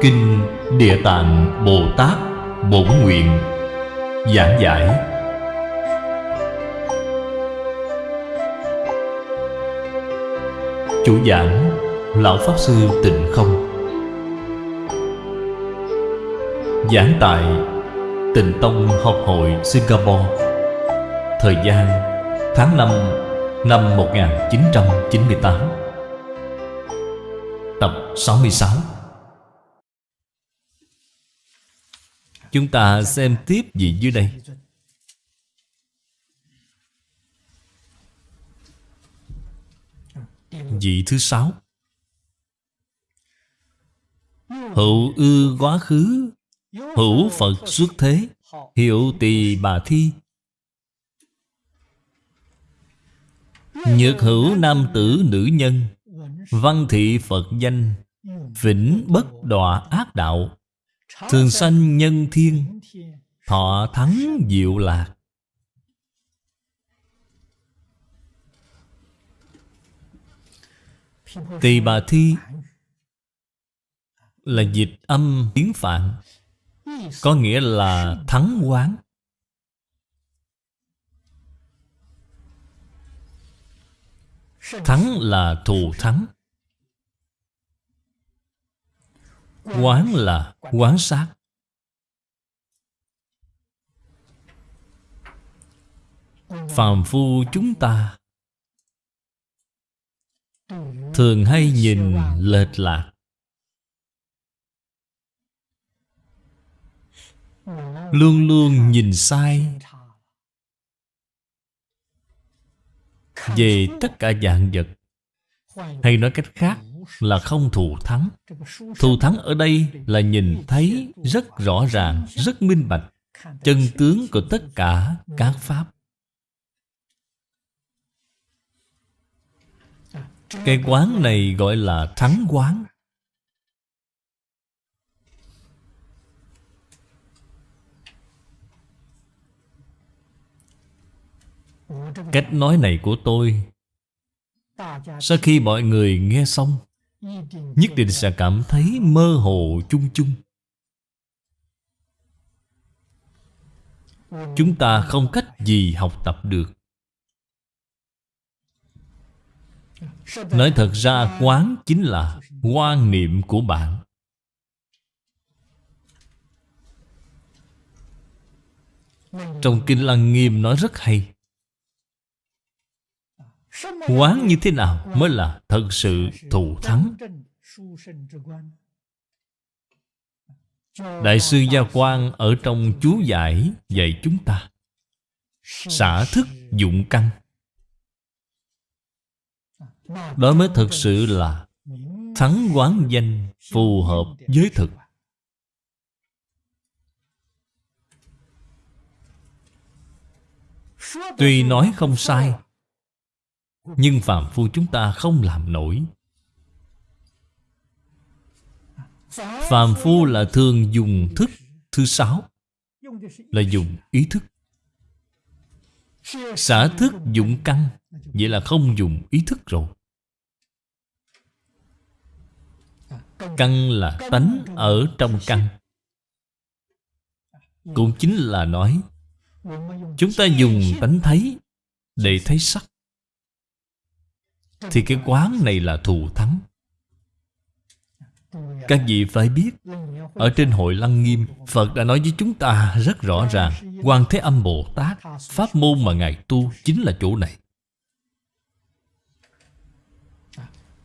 Kinh Địa Tạng Bồ Tát Bổn Nguyện Giảng giải. Chủ giảng, Lão Pháp Sư Tịnh Không. Giảng tại Tịnh Tông Học hội Singapore. Thời gian, tháng 5 năm 1998 Tập 66 Chúng ta xem tiếp gì dưới đây. Vị thứ sáu. Hữu ư quá khứ, Hữu Phật xuất thế Hiệu tỳ bà thi. Nhược hữu nam tử nữ nhân, Văn thị Phật danh, Vĩnh bất đọa ác đạo. Thường sanh nhân thiên, Thọ thắng diệu lạc. Tỳ bà thi Là dịch âm tiếng Phạn, Có nghĩa là thắng quán. Thắng là thù thắng. Quán là quán sát. Phàm phu chúng ta Thường hay nhìn lệch lạc. Luôn luôn nhìn sai. Về tất cả dạng vật. Hay nói cách khác là không thù thắng. Thù thắng ở đây là nhìn thấy rất rõ ràng, rất minh bạch Chân tướng của tất cả các Pháp. Cái quán này gọi là thắng quán. Cách nói này của tôi Sau khi mọi người nghe xong Nhất định sẽ cảm thấy mơ hồ chung chung. Chúng ta không cách gì học tập được. Nói thật ra, quán chính là quan niệm của bạn. Trong Kinh Lăng Nghiêm nói rất hay. Quán như thế nào mới là thật sự thù thắng? Đại sư Gia Quang ở trong chú giải dạy chúng ta. Xả thức dụng căn. Đó mới thật sự là Thắng quán danh phù hợp với thực. Tuy nói không sai nhưng phàm phu chúng ta không làm nổi. Phàm phu là thường dùng thức thứ sáu, Là dùng ý thức. Xả thức dụng căn, Vậy là không dùng ý thức rồi. Căn là tánh ở trong căn. Cũng chính là nói, Chúng ta dùng tánh thấy Để thấy sắc. Thì cái quán này là thù thắng. Các vị phải biết, Ở trên hội Lăng Nghiêm, Phật đã nói với chúng ta rất rõ ràng Quan Thế Âm Bồ Tát, Pháp môn mà Ngài tu chính là chỗ này.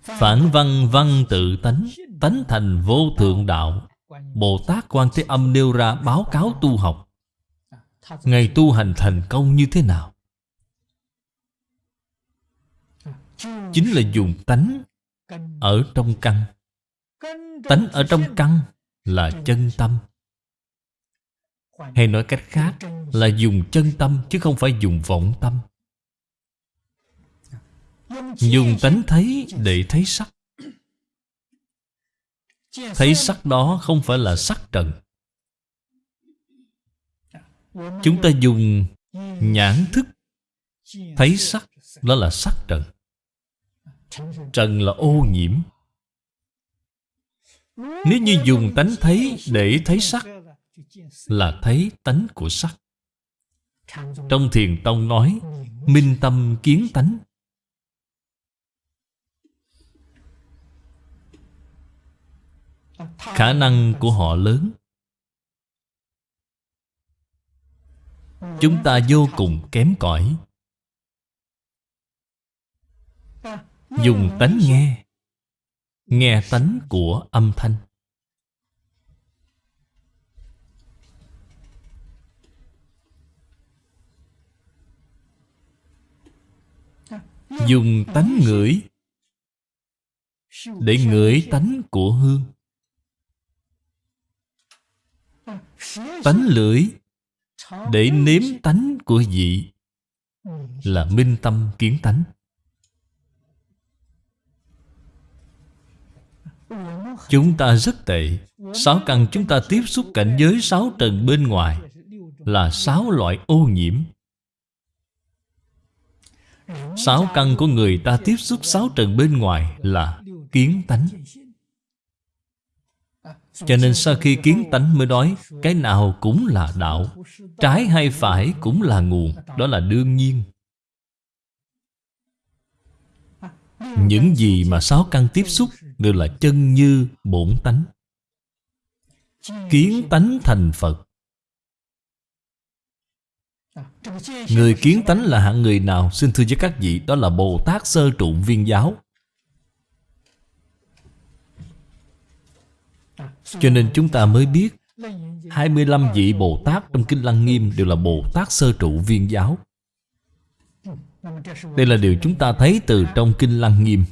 Phản văn văn tự tánh Tánh thành vô thượng đạo. Bồ Tát Quan Thế Âm nêu ra báo cáo tu học. Ngày tu hành thành công như thế nào? Chính là dùng tánh ở trong căn. Tánh ở trong căn là chân tâm. Hay nói cách khác là dùng chân tâm chứ không phải dùng vọng tâm. Dùng tánh thấy để thấy sắc. Thấy sắc đó không phải là sắc trần. Chúng ta dùng nhãn thức. Thấy sắc Đó là sắc trần. Trần là ô nhiễm. Nếu như dùng tánh thấy để thấy sắc, Là thấy tánh của sắc. Trong thiền tông nói, Minh tâm kiến tánh. Khả năng của họ lớn. Chúng ta vô cùng kém cỏi. Dùng tánh nghe. Nghe tánh của âm thanh. Dùng tánh ngửi Để ngửi tánh của hương. Tánh lưỡi Để nếm tánh của vị Là minh tâm kiến tánh. Chúng ta rất tệ. Sáu căn chúng ta tiếp xúc cảnh giới sáu trần bên ngoài Là sáu loại ô nhiễm. Sáu căn của người ta tiếp xúc sáu trần bên ngoài là kiến tánh. Cho nên sau khi kiến tánh mới nói, Cái nào cũng là đạo, Trái hay phải cũng là nguồn, Đó là đương nhiên. Những gì mà sáu căn tiếp xúc Đều là chân như bổn tánh. Kiến tánh thành Phật. Người kiến tánh là hạng người nào? Xin thưa với các vị Đó là Bồ Tát Sơ Trụ Viên Giáo. Cho nên chúng ta mới biết 25 vị Bồ Tát trong Kinh Lăng Nghiêm Đều là Bồ Tát Sơ Trụ Viên Giáo đây là điều chúng ta thấy từ trong Kinh Lăng Nghiêm.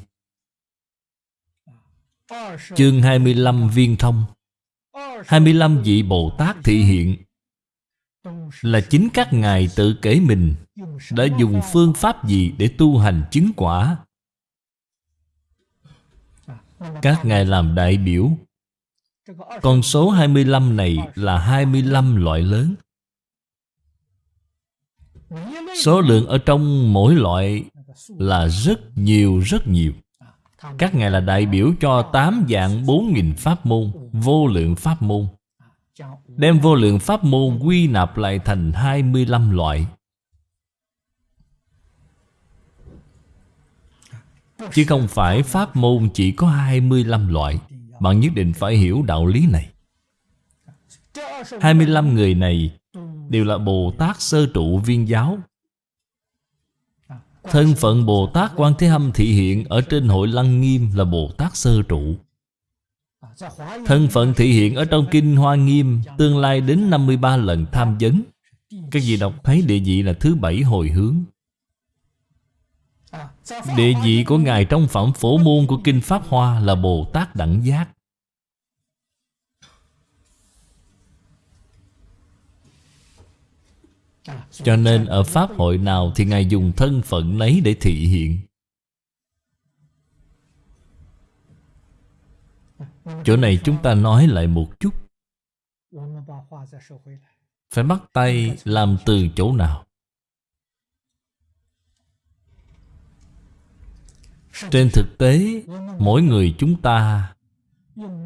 Chương 25 Viên Thông. 25 vị Bồ Tát thị hiện. Là chính các ngài tự kể mình Đã dùng phương pháp gì để tu hành chứng quả? Các ngài làm đại biểu. Con số 25 này là 25 loại lớn. Số lượng ở trong mỗi loại là rất nhiều rất nhiều. Các ngài là đại biểu cho tám dạng bốn nghìn pháp môn, Vô lượng pháp môn. Đem vô lượng pháp môn quy nạp lại thành 25 loại. Chứ không phải pháp môn chỉ có 25 loại, Bạn nhất định phải hiểu đạo lý này. 25 người này Đều là Bồ Tát sơ trụ viên giáo. Thân phận Bồ Tát Quan Thế Âm thị hiện Ở trên hội Lăng Nghiêm là Bồ Tát Sơ Trụ. Thân phận thị hiện ở trong Kinh Hoa Nghiêm Tương lai đến 53 lần tham vấn. Các vị đọc thấy địa vị là thứ bảy hồi hướng. Địa vị của Ngài trong phẩm phổ môn của Kinh Pháp Hoa là Bồ Tát Đẳng Giác. Cho nên ở Pháp hội nào Thì Ngài dùng thân phận lấy để thị hiện. Chỗ này chúng ta nói lại một chút. Phải bắt tay làm từ chỗ nào? Trên thực tế, Mỗi người chúng ta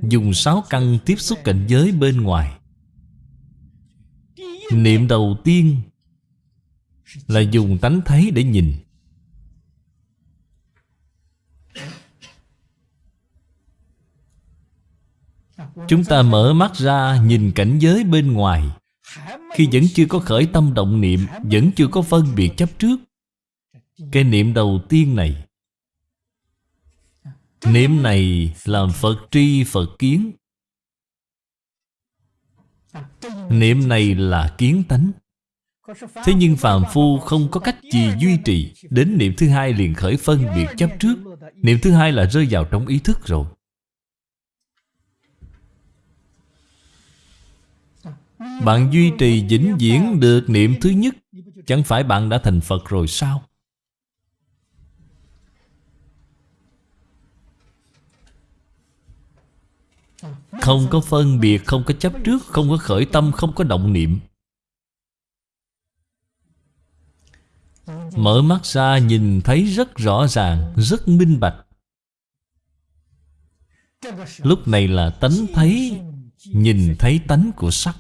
Dùng sáu căn tiếp xúc cảnh giới bên ngoài. Niệm đầu tiên Là dùng tánh thấy để nhìn. Chúng ta mở mắt ra nhìn cảnh giới bên ngoài. Khi vẫn chưa có khởi tâm động niệm, Vẫn chưa có phân biệt chấp trước, Cái niệm đầu tiên này, Niệm này làm Phật tri Phật kiến. Niệm này là kiến tánh. Thế nhưng phàm phu không có cách gì duy trì Đến niệm thứ hai liền khởi phân biệt chấp trước. Niệm thứ hai là rơi vào trong ý thức rồi. Bạn duy trì vĩnh viễn được niệm thứ nhất. Chẳng phải bạn đã thành Phật rồi sao? Không có phân biệt, không có chấp trước Không có khởi tâm, không có động niệm. Mở mắt ra nhìn thấy rất rõ ràng Rất minh bạch. Lúc này là tánh thấy Nhìn thấy tánh của sắc.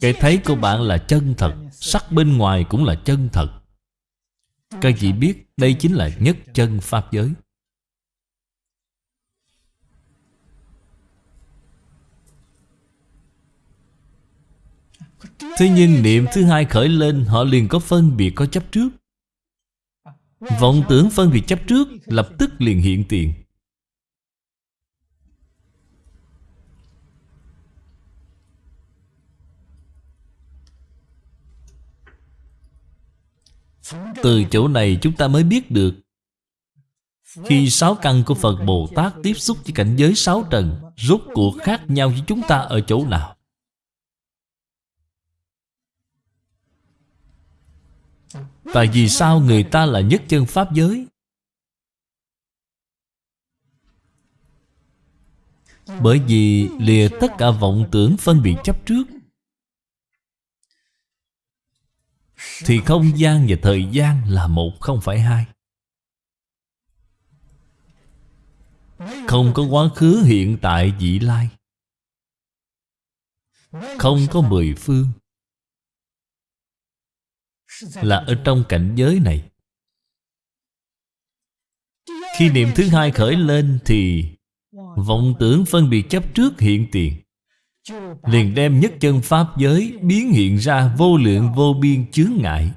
Cái thấy của bạn là chân thật Sắc bên ngoài cũng là chân thật. Các vị biết Đây chính là nhất chân Pháp giới. Thế nhưng niệm thứ hai khởi lên, Họ liền có phân biệt có chấp trước. Vọng tưởng phân biệt chấp trước, Lập tức liền hiện tiền. Từ chỗ này chúng ta mới biết được, Khi sáu căn của Phật Bồ Tát tiếp xúc với cảnh giới sáu trần Rốt cuộc khác nhau với chúng ta ở chỗ nào? Tại vì sao người ta là nhất chân Pháp giới? Bởi vì lìa tất cả vọng tưởng phân biệt chấp trước. Thì không gian và thời gian là một, không phải hai. Không có quá khứ, hiện tại, vị lai. Không có mười phương. Là ở trong cảnh giới này. Khi niệm thứ hai khởi lên thì Vọng tưởng phân biệt chấp trước hiện tiền. Liền đem nhất chân Pháp giới biến hiện ra vô lượng vô biên chướng ngại.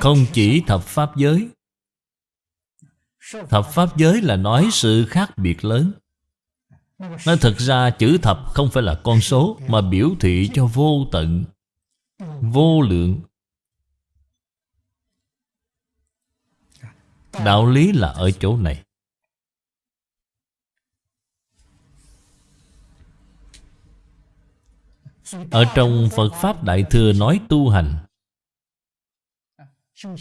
Không chỉ thập Pháp giới. Thập Pháp giới là nói sự khác biệt lớn. Nói thật ra chữ thập không phải là con số Mà biểu thị cho vô tận, Vô lượng. Đạo lý là ở chỗ này. Ở trong Phật Pháp Đại Thừa nói tu hành.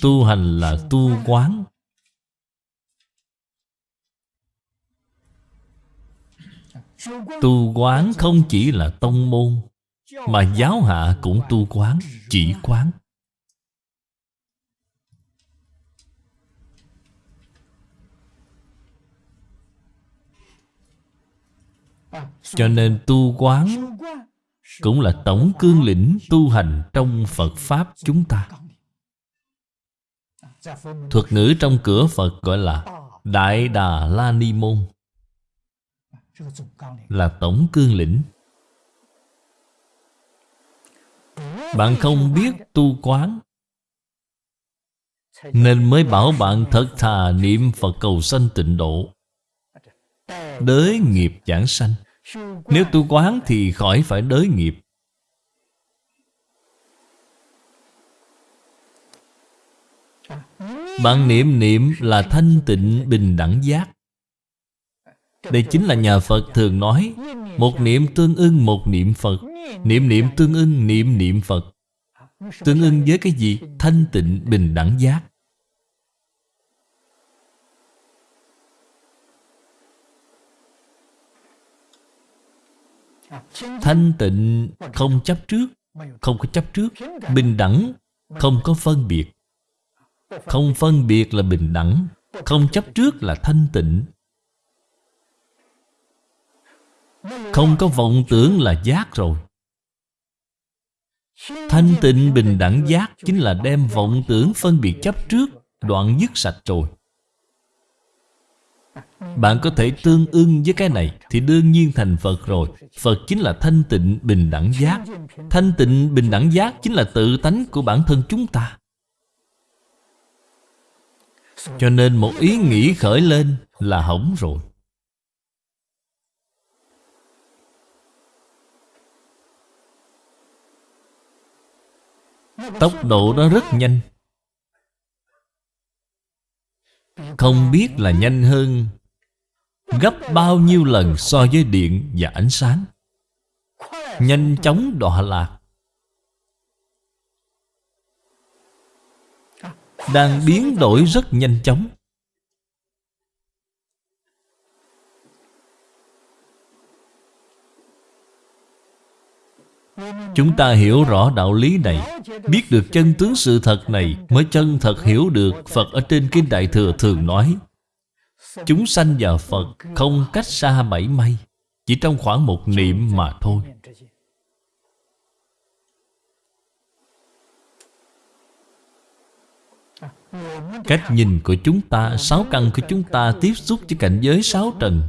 Tu hành là tu quán. Tu quán không chỉ là tông môn Mà giáo hạ cũng tu quán Chỉ quán. Cho nên tu quán cũng là tổng cương lĩnh tu hành trong Phật Pháp chúng ta. Thuật ngữ trong cửa Phật gọi là Đại Đà La Ni Môn Là tổng cương lĩnh. Bạn không biết tu quán Nên mới bảo bạn thật thà niệm Phật cầu sanh tịnh độ. Đới nghiệp giảng sanh. Nếu tu quán thì khỏi phải đới nghiệp. Bạn niệm niệm là thanh tịnh bình đẳng giác đây chính là nhà Phật thường nói, Một niệm tương ưng, một niệm Phật. Niệm niệm tương ưng, niệm niệm Phật. Tương ưng với cái gì? Thanh tịnh, bình đẳng giác. Thanh tịnh, không chấp trước, Không có chấp trước. Bình đẳng, Không có phân biệt. Không phân biệt là bình đẳng, Không chấp trước là thanh tịnh. Không có vọng tưởng là giác rồi. Thanh tịnh bình đẳng giác Chính là đem vọng tưởng phân biệt chấp trước, Đoạn dứt sạch rồi. Bạn có thể tương ưng với cái này Thì đương nhiên thành Phật rồi. Phật chính là thanh tịnh bình đẳng giác. Thanh tịnh bình đẳng giác Chính là tự tánh của bản thân chúng ta. Cho nên một ý nghĩ khởi lên Là hỏng rồi. Tốc độ đó rất nhanh. Không biết là nhanh hơn Gấp bao nhiêu lần so với điện và ánh sáng. Nhanh chóng đọa lạc. Đang biến đổi rất nhanh chóng. Chúng ta hiểu rõ đạo lý này, Biết được chân tướng sự thật này Mới chân thật hiểu được Phật ở trên Kinh Đại Thừa thường nói. Chúng sanh và Phật không cách xa bảy may, Chỉ trong khoảng một niệm mà thôi. Cách nhìn của chúng ta, Sáu căn của chúng ta tiếp xúc với cảnh giới sáu trần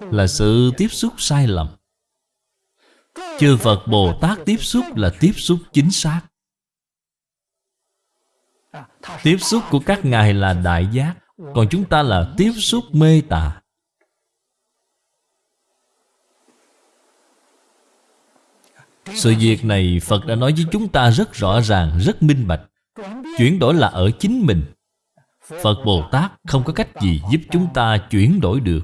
Là sự tiếp xúc sai lầm. Chư Phật Bồ Tát tiếp xúc là tiếp xúc chính xác. Tiếp xúc của các ngài là đại giác Còn chúng ta là tiếp xúc mê tà. Sự việc này Phật đã nói với chúng ta rất rõ ràng, rất minh bạch. Chuyển đổi là ở chính mình. Phật Bồ Tát không có cách gì giúp chúng ta chuyển đổi được.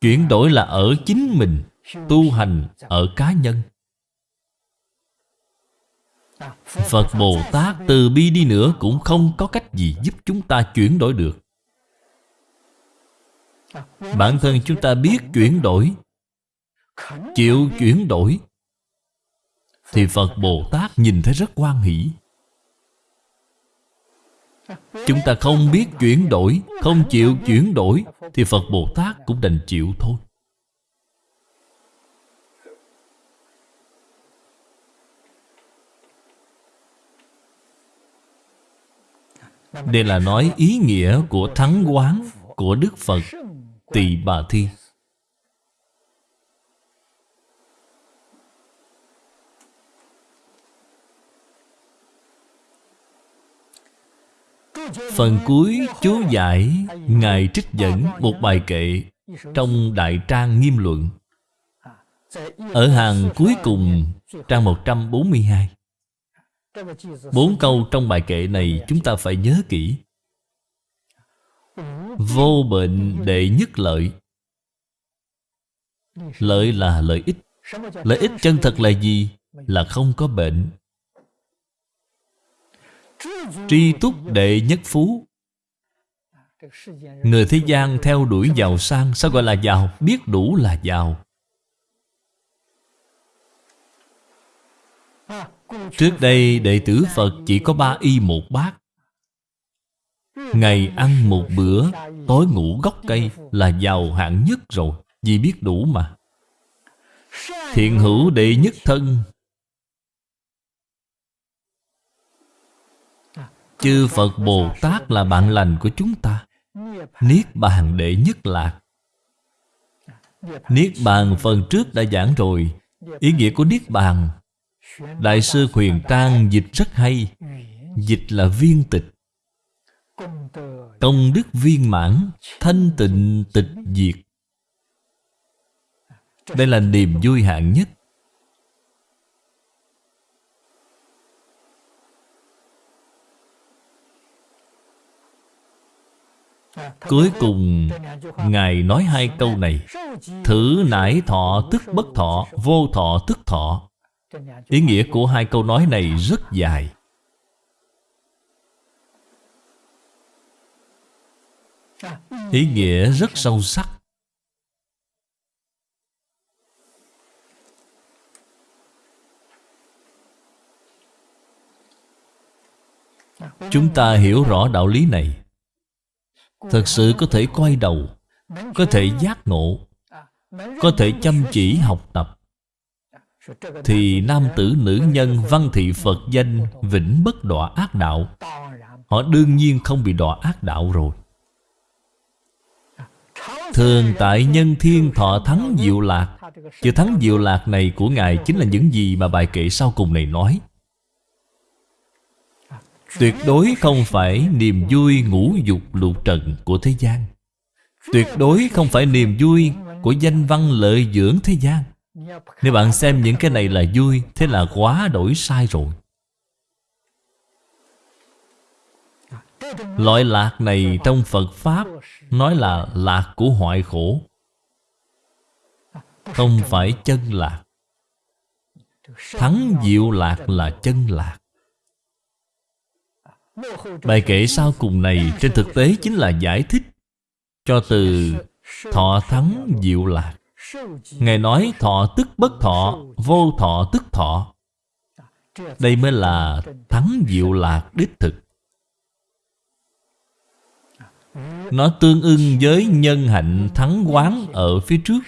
Chuyển đổi là ở chính mình. Tu hành ở cá nhân. Phật Bồ Tát từ bi đi nữa Cũng không có cách gì giúp chúng ta chuyển đổi được. Bản thân chúng ta biết chuyển đổi, Chịu chuyển đổi, Thì Phật Bồ Tát nhìn thấy rất quan hỷ. Chúng ta không biết chuyển đổi, Không chịu chuyển đổi, Thì Phật Bồ Tát cũng đành chịu thôi. Đây là nói ý nghĩa của thắng quán Của Đức Phật, Tỳ Bà Thi. Phần cuối, chú giải, Ngài trích dẫn một bài kệ Trong Đại Trang Nghiêm Luận. Ở hàng cuối cùng, Trang 142 Bốn câu trong bài kệ này Chúng ta phải nhớ kỹ. Vô bệnh đệ nhất lợi. Lợi là lợi ích. Lợi ích chân thật là gì? Là không có bệnh. Tri túc đệ nhất phú. Người thế gian theo đuổi giàu sang, Sao gọi là giàu? Biết đủ là giàu. Trước đây đệ tử Phật chỉ có ba y một bát. Ngày ăn một bữa, Tối ngủ gốc cây Là giàu hạng nhất rồi, Vì biết đủ mà. Thiện hữu đệ nhất thân. Chư Phật Bồ Tát là bạn lành của chúng ta. Niết bàn đệ nhất lạc. Niết bàn phần trước đã giảng rồi. Ý nghĩa của Niết bàn Đại sư Huyền Trang dịch rất hay. Dịch là viên tịch. Công đức viên mãn, Thanh tịnh, tịch diệt. Đây là niềm vui hạng nhất. Cuối cùng, Ngài nói hai câu này. Thử nải thọ tức bất thọ, Vô thọ tức thọ. Ý nghĩa của hai câu nói này rất dài. Ý nghĩa rất sâu sắc. Chúng ta hiểu rõ đạo lý này. Thật sự có thể quay đầu, Có thể giác ngộ, Có thể chăm chỉ học tập. Thì nam tử nữ nhân văn thị Phật danh Vĩnh bất đọa ác đạo. Họ đương nhiên không bị đọa ác đạo rồi. Thường tại nhân thiên thọ thắng diệu lạc. Chữ thắng diệu lạc này của Ngài Chính là những gì mà bài kệ sau cùng này nói. Tuyệt đối không phải niềm vui ngũ dục lục trần của thế gian. Tuyệt đối không phải niềm vui của danh văn lợi dưỡng thế gian. Nếu bạn xem những cái này là vui, Thế là quá đổi sai rồi. Loại lạc này trong Phật Pháp Nói là lạc của hoại khổ. Không phải chân lạc. Thắng diệu lạc là chân lạc. Bài kể sau cùng này trên thực tế chính là giải thích cho từ thọ thắng diệu lạc. Ngài nói thọ tức bất thọ Vô thọ tức thọ. Đây mới là thắng diệu lạc đích thực. Nó tương ưng với nhân hạnh thắng quán ở phía trước.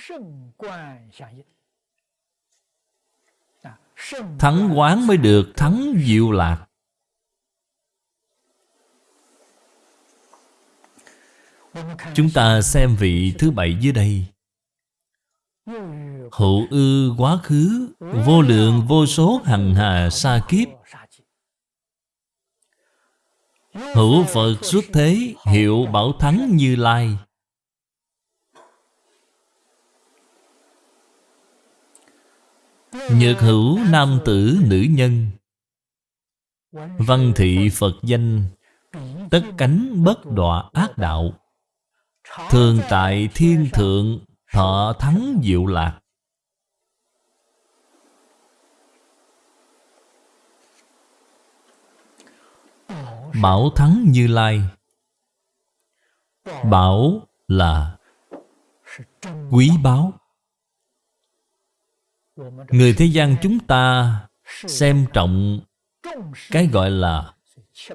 Thắng quán mới được thắng diệu lạc. Chúng ta xem vị thứ bảy dưới đây Hữu ư quá khứ, Vô lượng, vô số hằng hà sa kiếp. Hữu Phật xuất thế, Hiệu bảo thắng như lai. Nhược hữu nam tử nữ nhân. Văn thị Phật danh, Tất cánh bất đọa ác đạo. Thường tại thiên thượng Thọ thắng diệu lạc. Bảo thắng như lai. Bảo là Quý báu. Người thế gian chúng ta Xem trọng Cái gọi là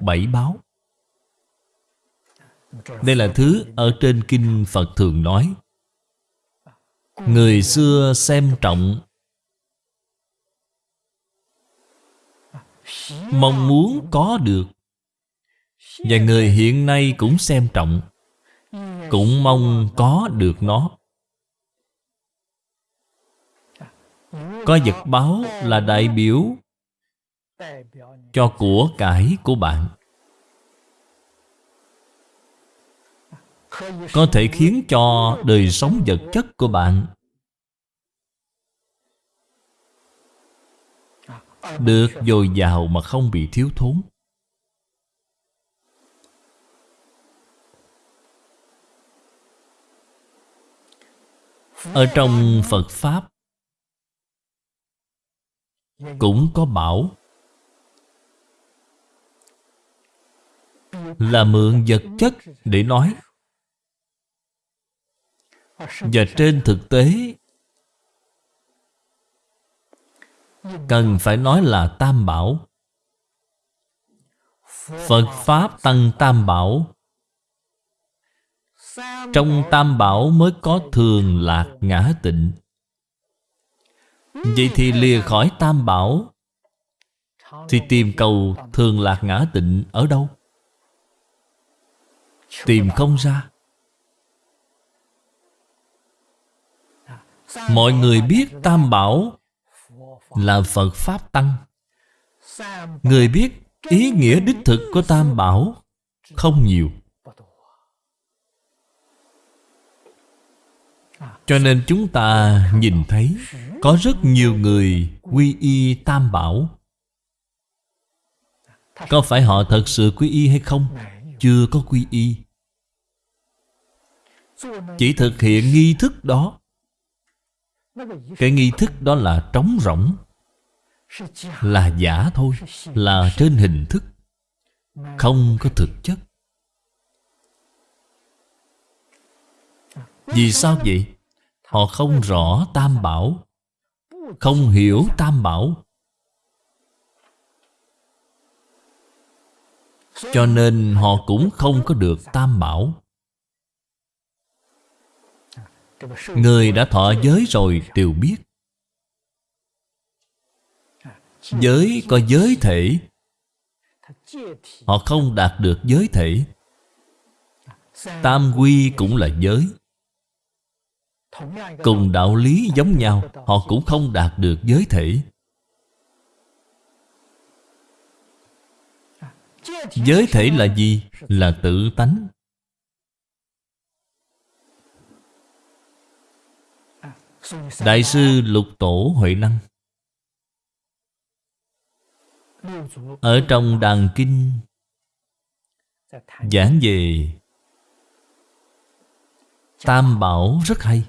Bảy báo Đây là thứ Ở trên kinh Phật thường nói. Người xưa xem trọng. Mong muốn có được. Và người hiện nay cũng xem trọng. Cũng mong có được nó. Có vật báo là đại biểu Cho của cải của bạn. Có thể khiến cho đời sống vật chất của bạn Được dồi dào mà không bị thiếu thốn. Ở trong Phật Pháp Cũng có bảo Là mượn vật chất để nói và trên thực tế Cần phải nói là Tam Bảo. Phật Pháp Tăng Tam Bảo. Trong Tam Bảo mới có thường lạc ngã tịnh. Vậy thì lìa khỏi Tam Bảo Thì tìm cầu thường lạc ngã tịnh ở đâu? Tìm không ra Mọi người biết Tam Bảo là Phật Pháp Tăng. Người biết ý nghĩa đích thực của Tam Bảo không nhiều. Cho nên chúng ta nhìn thấy Có rất nhiều người quy y Tam Bảo. Có phải họ thật sự quy y hay không? Chưa có quy y. Chỉ thực hiện nghi thức đó cái nghi thức đó là trống rỗng, Là giả thôi, Là trên hình thức, Không có thực chất. Vì sao vậy? Họ không rõ Tam Bảo, Không hiểu Tam Bảo. Cho nên họ cũng không có được Tam Bảo. Người đã thọ giới rồi đều biết. Giới có giới thể. Họ không đạt được giới thể. Tam quy cũng là giới. Cùng đạo lý giống nhau, Họ cũng không đạt được giới thể. Giới thể là gì? Là tự tánh. Đại sư Lục Tổ Huệ Năng. Ở trong đàn kinh, Giảng về Tam Bảo rất hay.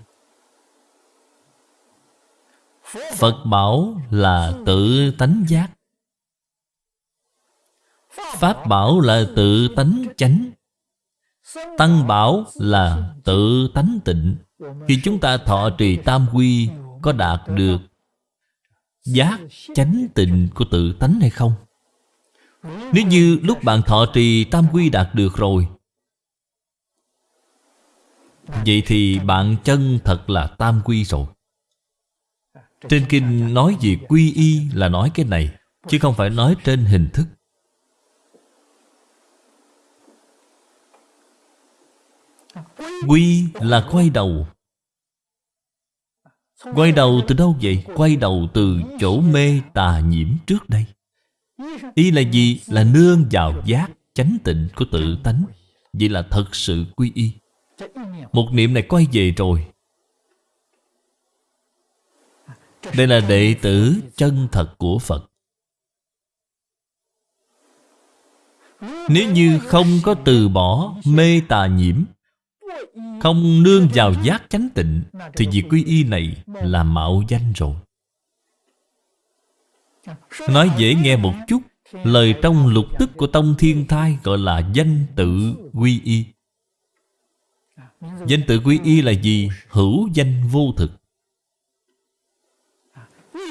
Phật Bảo là tự tánh giác. Pháp Bảo là tự tánh chánh. Tăng Bảo là tự tánh tịnh. Khi chúng ta thọ trì tam quy, Có đạt được Giác chánh tịnh của tự tánh hay không? Nếu như lúc bạn thọ trì tam quy đạt được rồi, Vậy thì bạn chân thật là tam quy rồi Trên kinh nói về quy y là nói cái này, Chứ không phải nói trên hình thức Quy là quay đầu. Quay đầu từ đâu vậy? Quay đầu từ chỗ mê tà nhiễm trước đây. Y là gì? Là nương vào giác chánh tịnh của tự tánh. Vậy là thật sự quy y. Một niệm này quay về rồi. Đây là đệ tử chân thật của Phật. Nếu như không có từ bỏ mê tà nhiễm không nương vào giác chánh tịnh, Thì việc quy y này là mạo danh rồi. Nói dễ nghe một chút, Lời trong lục tức của Tông Thiên Thai Gọi là danh tự quy y. Danh tự quy y là gì? Hữu danh vô thực.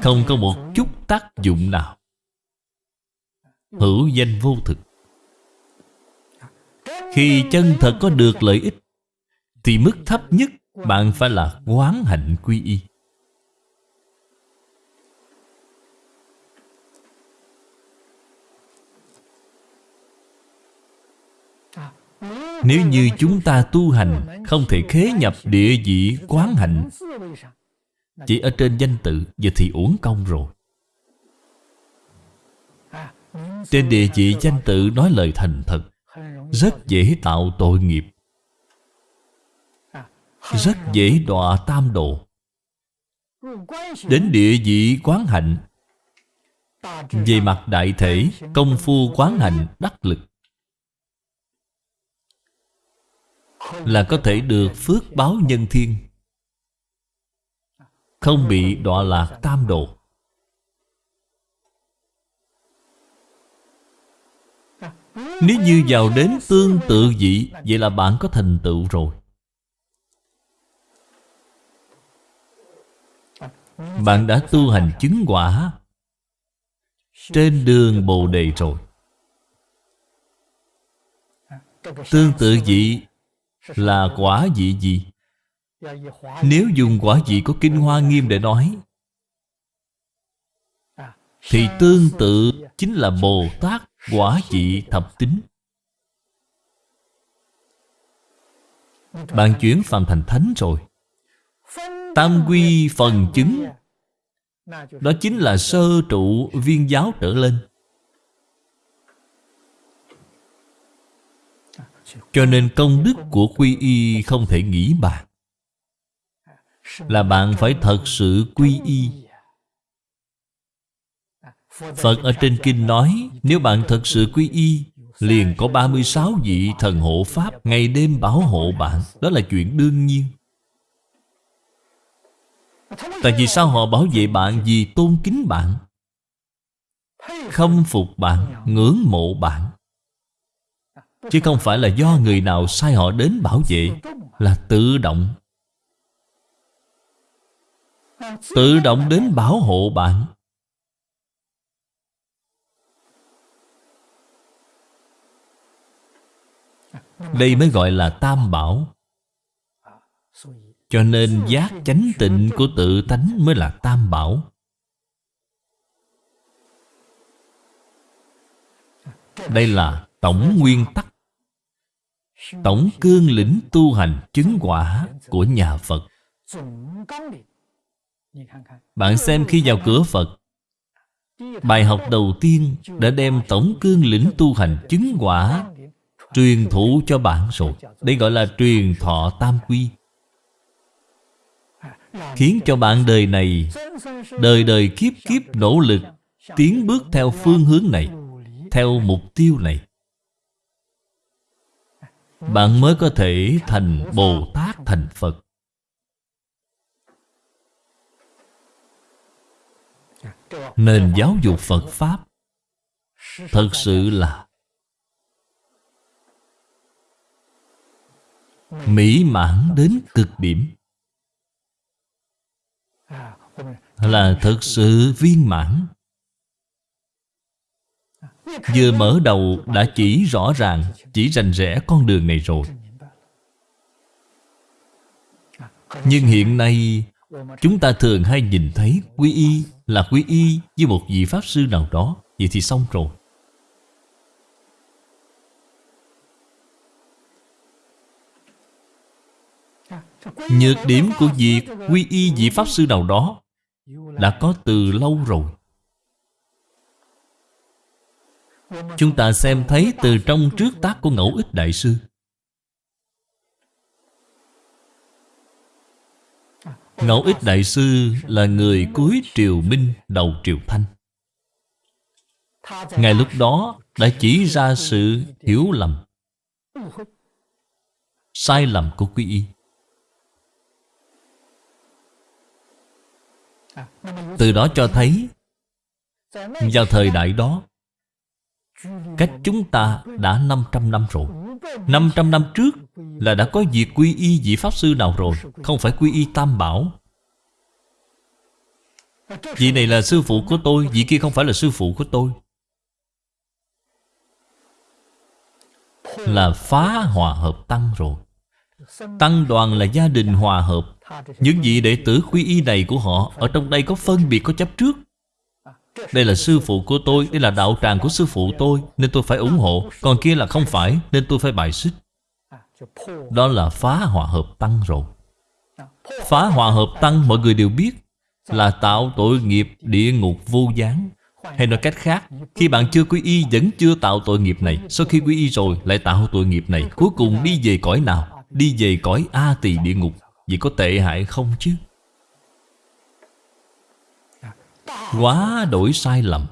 Không có một chút tác dụng nào. Hữu danh vô thực. Khi chân thật có được lợi ích thì mức thấp nhất Bạn phải là quán hạnh quy y. Nếu như chúng ta tu hành Không thể khế nhập địa vị quán hạnh, Chỉ ở trên danh tự Giờ thì uổng công rồi. Trên địa vị danh tự nói lời thành thật, Rất dễ tạo tội nghiệp. Rất dễ đọa tam độ Đến địa vị quán hạnh, Về mặt đại thể, Công phu quán hạnh đắc lực, Là có thể được phước báo nhân thiên, Không bị đọa lạc tam độ Nếu như vào đến tương tự vị, Vậy là bạn có thành tựu rồi. Bạn đã tu hành chứng quả Trên đường Bồ Đề rồi. Tương tự vị là quả vị gì? Nếu dùng quả vị của Kinh Hoa Nghiêm để nói, Thì tương tự chính là Bồ Tát quả vị thập tính. Bạn chuyển phàm thành thánh rồi. Tam quy phần chứng. Đó chính là sơ trụ viên giáo trở lên. Cho nên công đức của quy y không thể nghĩ bàn. Là bạn phải thật sự quy y. Phật ở trên kinh nói, Nếu bạn thật sự quy y, Liền có 36 vị thần hộ Pháp Ngày đêm bảo hộ bạn. Đó là chuyện đương nhiên. Tại vì sao họ bảo vệ bạn? Vì tôn kính bạn. Khâm phục bạn, Ngưỡng mộ bạn. Chứ không phải là do người nào sai họ đến bảo vệ, Là tự động. Tự động đến bảo hộ bạn. Đây mới gọi là tam bảo. Cho nên giác chánh tịnh của tự tánh mới là tam bảo. Đây là tổng nguyên tắc, Tổng cương lĩnh tu hành chứng quả của nhà Phật. Bạn xem khi vào cửa Phật, Bài học đầu tiên đã đem tổng cương lĩnh tu hành chứng quả Truyền thụ cho bạn rồi. Đây gọi là truyền thọ tam quy. Khiến cho bạn đời này, Đời đời kiếp kiếp nỗ lực Tiến bước theo phương hướng này, Theo mục tiêu này. Bạn mới có thể thành Bồ Tát thành Phật. Nền giáo dục Phật Pháp Thật sự là Mỹ mãn đến cực điểm. Là thực sự viên mãn. Vừa mở đầu đã chỉ rõ ràng, Chỉ rành rẽ con đường này rồi. Nhưng hiện nay, Chúng ta thường hay nhìn thấy quy y là quy y với một vị Pháp Sư nào đó. Vậy thì xong rồi. Nhược điểm của việc quy y vị Pháp Sư nào đó đã có từ lâu rồi. Chúng ta xem thấy từ trong trước tác của Ngẫu Ích Đại Sư. Ngẫu Ích Đại Sư là người cuối triều Minh, đầu triều Thanh. Ngài lúc đó đã chỉ ra sự hiểu lầm, Sai lầm của quy y. Từ đó cho thấy, Vào thời đại đó, Cách chúng ta đã 500 năm rồi. 500 năm trước Là đã có việc quy y vị Pháp Sư nào rồi? Không phải quy y Tam Bảo. Vị này là sư phụ của tôi, Vị kia không phải là sư phụ của tôi. Là phá hòa hợp tăng rồi. Tăng đoàn là gia đình hòa hợp. Những vị đệ tử quy y này của họ, Ở trong đây có phân biệt, có chấp trước. Đây là sư phụ của tôi, Đây là đạo tràng của sư phụ tôi, Nên tôi phải ủng hộ. Còn kia là không phải, Nên tôi phải bài xích. Đó là phá hòa hợp tăng rồi. Phá hòa hợp tăng, mọi người đều biết, Là tạo tội nghiệp địa ngục vô gián. Hay nói cách khác, Khi bạn chưa quy y, vẫn chưa tạo tội nghiệp này. Sau khi quy y rồi, lại tạo tội nghiệp này. Cuối cùng đi về cõi nào? Đi về cõi A tỳ địa ngục, Vậy có tệ hại không chứ? Quá đổi sai lầm.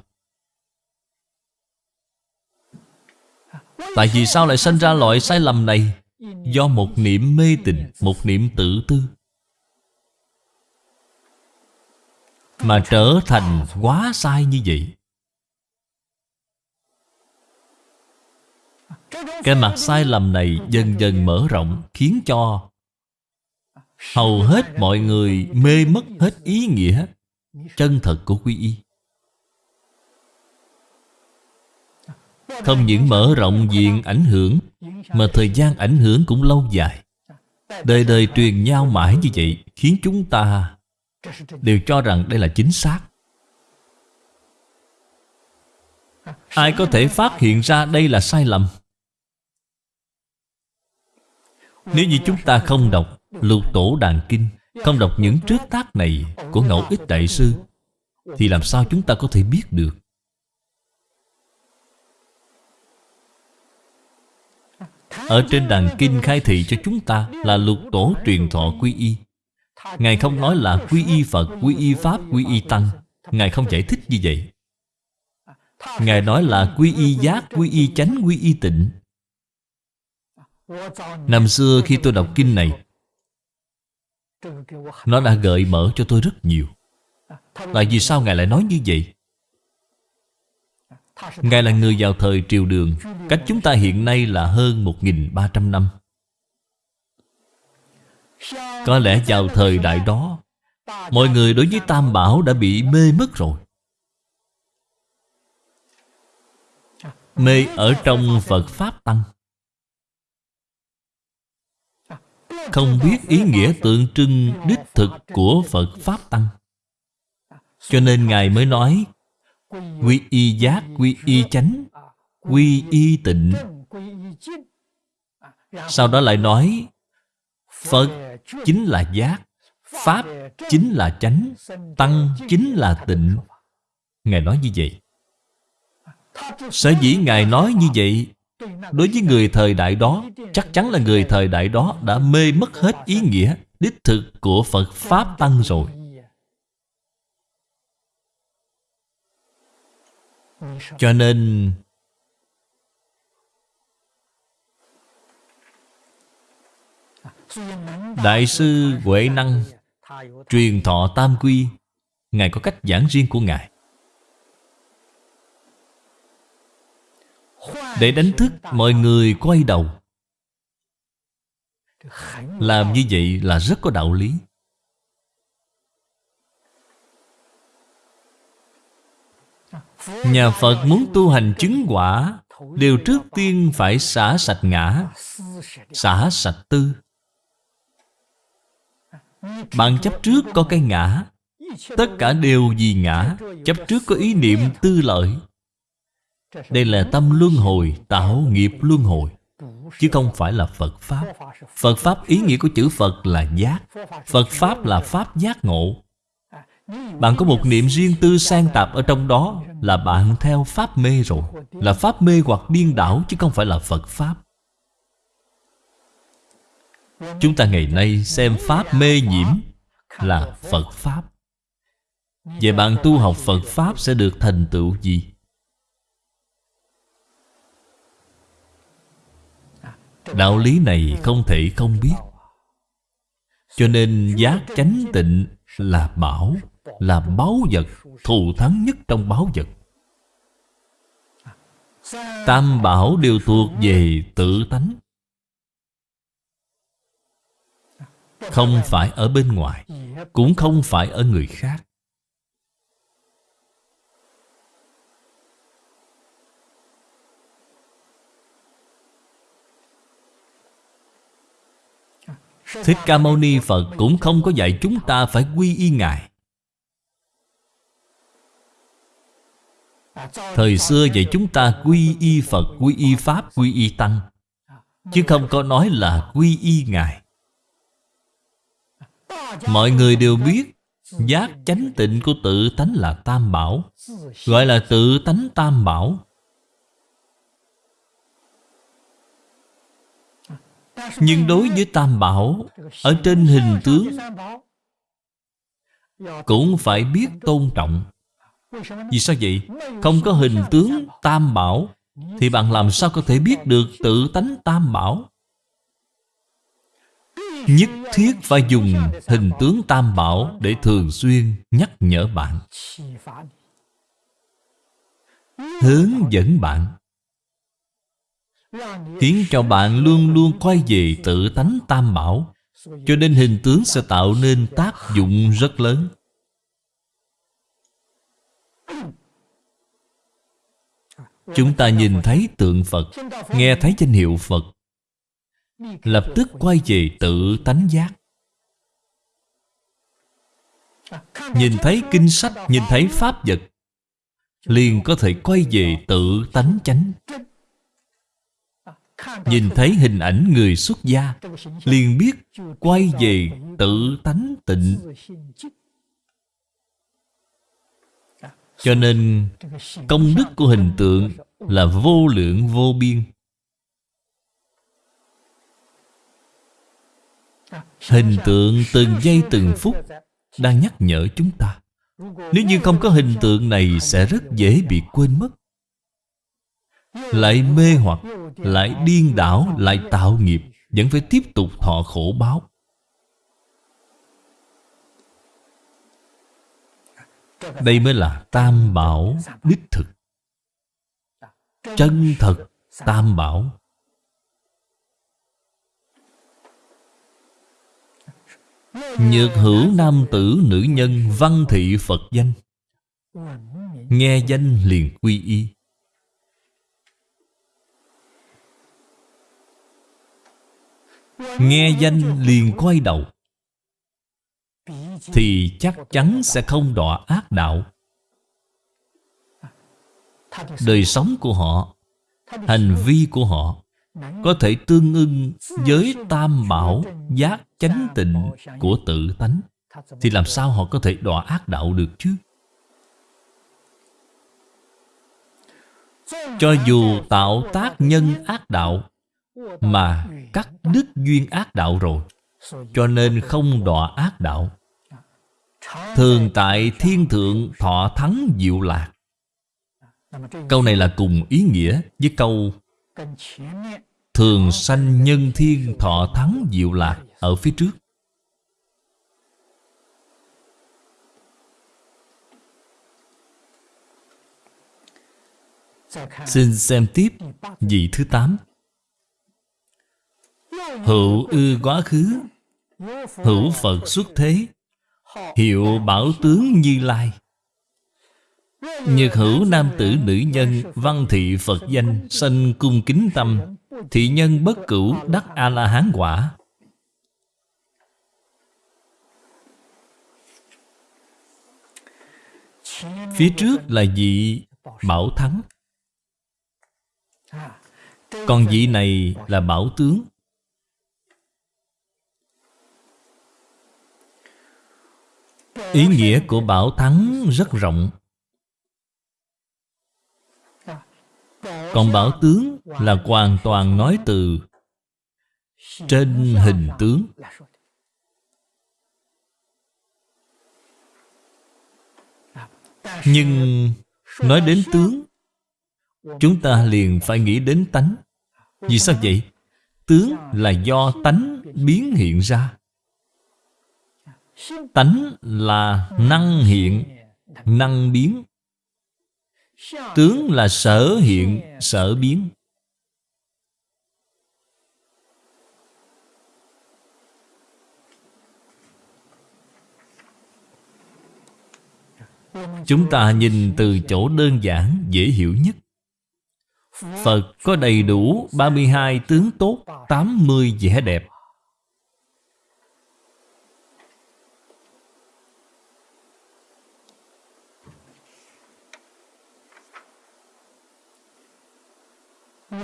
Tại vì sao lại sinh ra loại sai lầm này? Do một niệm mê tình, Một niệm tự tư. Mà trở thành quá sai như vậy. Cái mặt sai lầm này dần dần mở rộng, Khiến cho Hầu hết mọi người mê mất hết ý nghĩa Chân thật của quy y. Không những mở rộng diện ảnh hưởng, Mà thời gian ảnh hưởng cũng lâu dài. Đời đời truyền nhau mãi như vậy, Khiến chúng ta Đều cho rằng đây là chính xác. Ai có thể phát hiện ra đây là sai lầm? Nếu như chúng ta không đọc Lục Tổ Đàn Kinh Không đọc những trước tác này Của Ngẫu Ích Đại Sư Thì làm sao chúng ta có thể biết được? Ở trên đàn kinh khai thị cho chúng ta Là lục tổ truyền thọ quy y. Ngài không nói là quy y Phật, quy y Pháp, quy y Tăng. Ngài không giải thích như vậy. Ngài nói là quy y giác, quy y chánh, quy y tịnh. Năm xưa khi tôi đọc kinh này, Nó đã gợi mở cho tôi rất nhiều. Tại vì sao Ngài lại nói như vậy? Ngài là người vào thời triều đường, Cách chúng ta hiện nay là hơn 1.300 năm. Có lẽ vào thời đại đó, Mọi người đối với Tam Bảo đã bị mê mất rồi. Mê ở trong Phật Pháp Tăng. Không biết ý nghĩa tượng trưng đích thực của Phật Pháp Tăng. Cho nên Ngài mới nói Quy y giác, quy y chánh Quy y tịnh. Sau đó lại nói Phật chính là giác Pháp chính là chánh Tăng chính là tịnh. Ngài nói như vậy. Sở dĩ Ngài nói như vậy Đối với người thời đại đó, Chắc chắn là người thời đại đó Đã mê mất hết ý nghĩa, Đích thực của Phật Pháp Tăng rồi. Cho nên, Đại sư Huệ Năng Truyền thọ Tam Quy, Ngài có cách giảng riêng của Ngài. Để đánh thức mọi người quay đầu. Làm như vậy là rất có đạo lý. Nhà Phật muốn tu hành chứng quả đều trước tiên phải xả sạch ngã, Xả sạch tư. Bạn chấp trước có cái ngã, Tất cả đều vì ngã, Chấp trước có ý niệm tư lợi. Đây là tâm luân hồi, Tạo nghiệp luân hồi. Chứ không phải là Phật Pháp. Phật Pháp ý nghĩa của chữ Phật là giác. Phật Pháp là Pháp giác ngộ. Bạn có một niệm riêng tư sang tạp ở trong đó Là bạn theo Pháp mê rồi. Là Pháp mê hoặc điên đảo Chứ không phải là Phật Pháp. Chúng ta ngày nay xem Pháp mê nhiễm Là Phật Pháp. Vậy bạn tu học Phật Pháp sẽ được thành tựu gì? Đạo lý này không thể không biết. Cho nên giác chánh tịnh là bảo, Là báu vật, Thù thắng nhất trong báu vật. Tam bảo đều thuộc về tự tánh. Không phải ở bên ngoài, Cũng không phải ở người khác. Thích Ca Mâu Ni Phật cũng không có dạy chúng ta phải quy y Ngài. Thời xưa dạy chúng ta quy y Phật, quy y Pháp, quy y Tăng. Chứ không có nói là quy y Ngài. Mọi người đều biết Giác chánh tịnh của tự tánh là Tam Bảo. Gọi là tự tánh Tam Bảo. Nhưng đối với Tam Bảo, Ở trên hình tướng, Cũng phải biết tôn trọng. Vì sao vậy? Không có hình tướng Tam Bảo, Thì bạn làm sao có thể biết được tự tánh Tam Bảo? Nhất thiết phải dùng hình tướng Tam Bảo Để thường xuyên nhắc nhở bạn. Hướng dẫn bạn. Khiến cho bạn luôn luôn quay về tự tánh tam bảo. Cho nên hình tướng sẽ tạo nên tác dụng rất lớn. Chúng ta nhìn thấy tượng Phật, Nghe thấy danh hiệu Phật. Lập tức quay về tự tánh giác. Nhìn thấy kinh sách, Nhìn thấy pháp vật, Liền có thể quay về tự tánh chánh. Nhìn thấy hình ảnh người xuất gia, liền biết quay về tự tánh tịnh. Cho nên, công đức của hình tượng là vô lượng vô biên. Hình tượng từng giây từng phút đang nhắc nhở chúng ta. Nếu như không có hình tượng này, sẽ rất dễ bị quên mất. Lại mê hoặc, lại điên đảo, Lại tạo nghiệp, Vẫn phải tiếp tục thọ khổ báo. Đây mới là tam bảo đích thực. Chân thật tam bảo. Nhược hữu nam tử nữ nhân văn thị Phật danh. Nghe danh liền quy y. Nghe danh liền quay đầu. Thì chắc chắn sẽ không đọa ác đạo. Đời sống của họ, Hành vi của họ Có thể tương ưng với tam bảo Giác chánh tịnh của tự tánh. Thì làm sao họ có thể đọa ác đạo được chứ? Cho dù tạo tác nhân ác đạo mà cắt đứt duyên ác đạo rồi, Cho nên không đọa ác đạo. Thường tại thiên thượng thọ thắng diệu lạc. Câu này là cùng ý nghĩa với câu Thường sanh nhân thiên thọ thắng diệu lạc Ở phía trước. Xin xem tiếp vị thứ 8 Hữu ư quá khứ, Hữu Phật xuất thế, Hiệu bảo tướng Như Lai. Nhược hữu nam tử nữ nhân, Văn thị Phật danh, Sanh cung kính tâm, Thị nhân bất cửu đắc A-la-hán quả. Phía trước là vị bảo thắng. Còn vị này là bảo tướng. Ý nghĩa của bảo thắng rất rộng. Còn bảo tướng là hoàn toàn nói từ Trên hình tướng. Nhưng nói đến tướng, Chúng ta liền phải nghĩ đến tánh. Vì sao vậy? Tướng là do tánh biến hiện ra. Tánh là năng hiện, Năng biến. Tướng là sở hiện, Sở biến. Chúng ta nhìn từ chỗ đơn giản, dễ hiểu nhất. Phật có đầy đủ 32 tướng tốt 80 vẻ đẹp.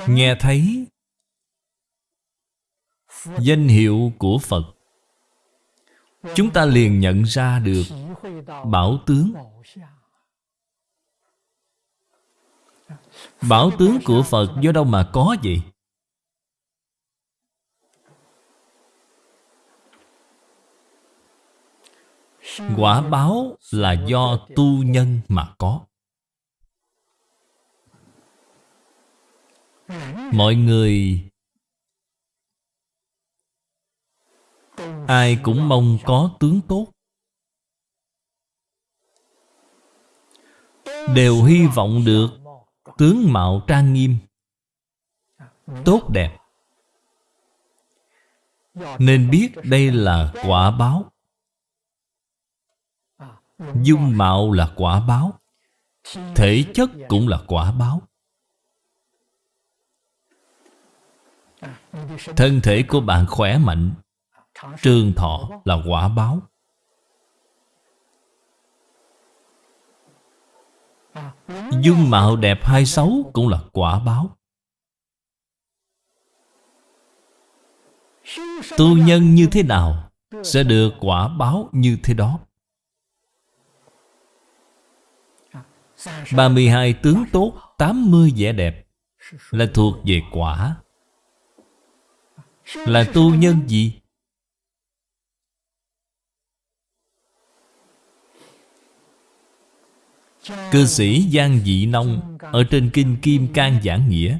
Nghe thấy Danh hiệu của Phật, Chúng ta liền nhận ra được Bảo tướng Bảo tướng của Phật do đâu mà có vậy? Quả báo là do tu nhân mà có Mọi người, Ai cũng mong có tướng tốt. Đều hy vọng được Tướng mạo trang nghiêm Tốt đẹp. Nên biết đây là quả báo. Dung mạo là quả báo. Thể chất cũng là quả báo. Thân thể của bạn khỏe mạnh. Trường thọ là quả báo. Dung mạo đẹp hay xấu cũng là quả báo. Tu nhân như thế nào Sẽ được quả báo như thế đó? 32 tướng tốt 80 vẻ đẹp Là thuộc về quả. Là tu nhân gì? Cư sĩ Giang Dị Nông Ở trên Kinh Kim Cang Giảng Nghĩa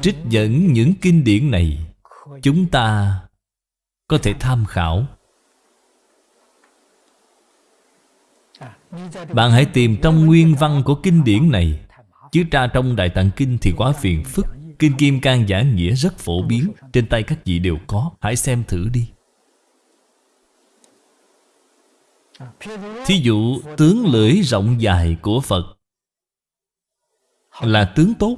Trích dẫn những kinh điển này, Chúng ta có thể tham khảo Bạn hãy tìm trong nguyên văn của kinh điển này Chứ tra trong Đại Tạng Kinh thì quá phiền phức. Kinh Kim Cang giả Nghĩa rất phổ biến. Trên tay các vị đều có. Hãy xem thử đi. Thí dụ, tướng lưỡi rộng dài của Phật Là tướng tốt.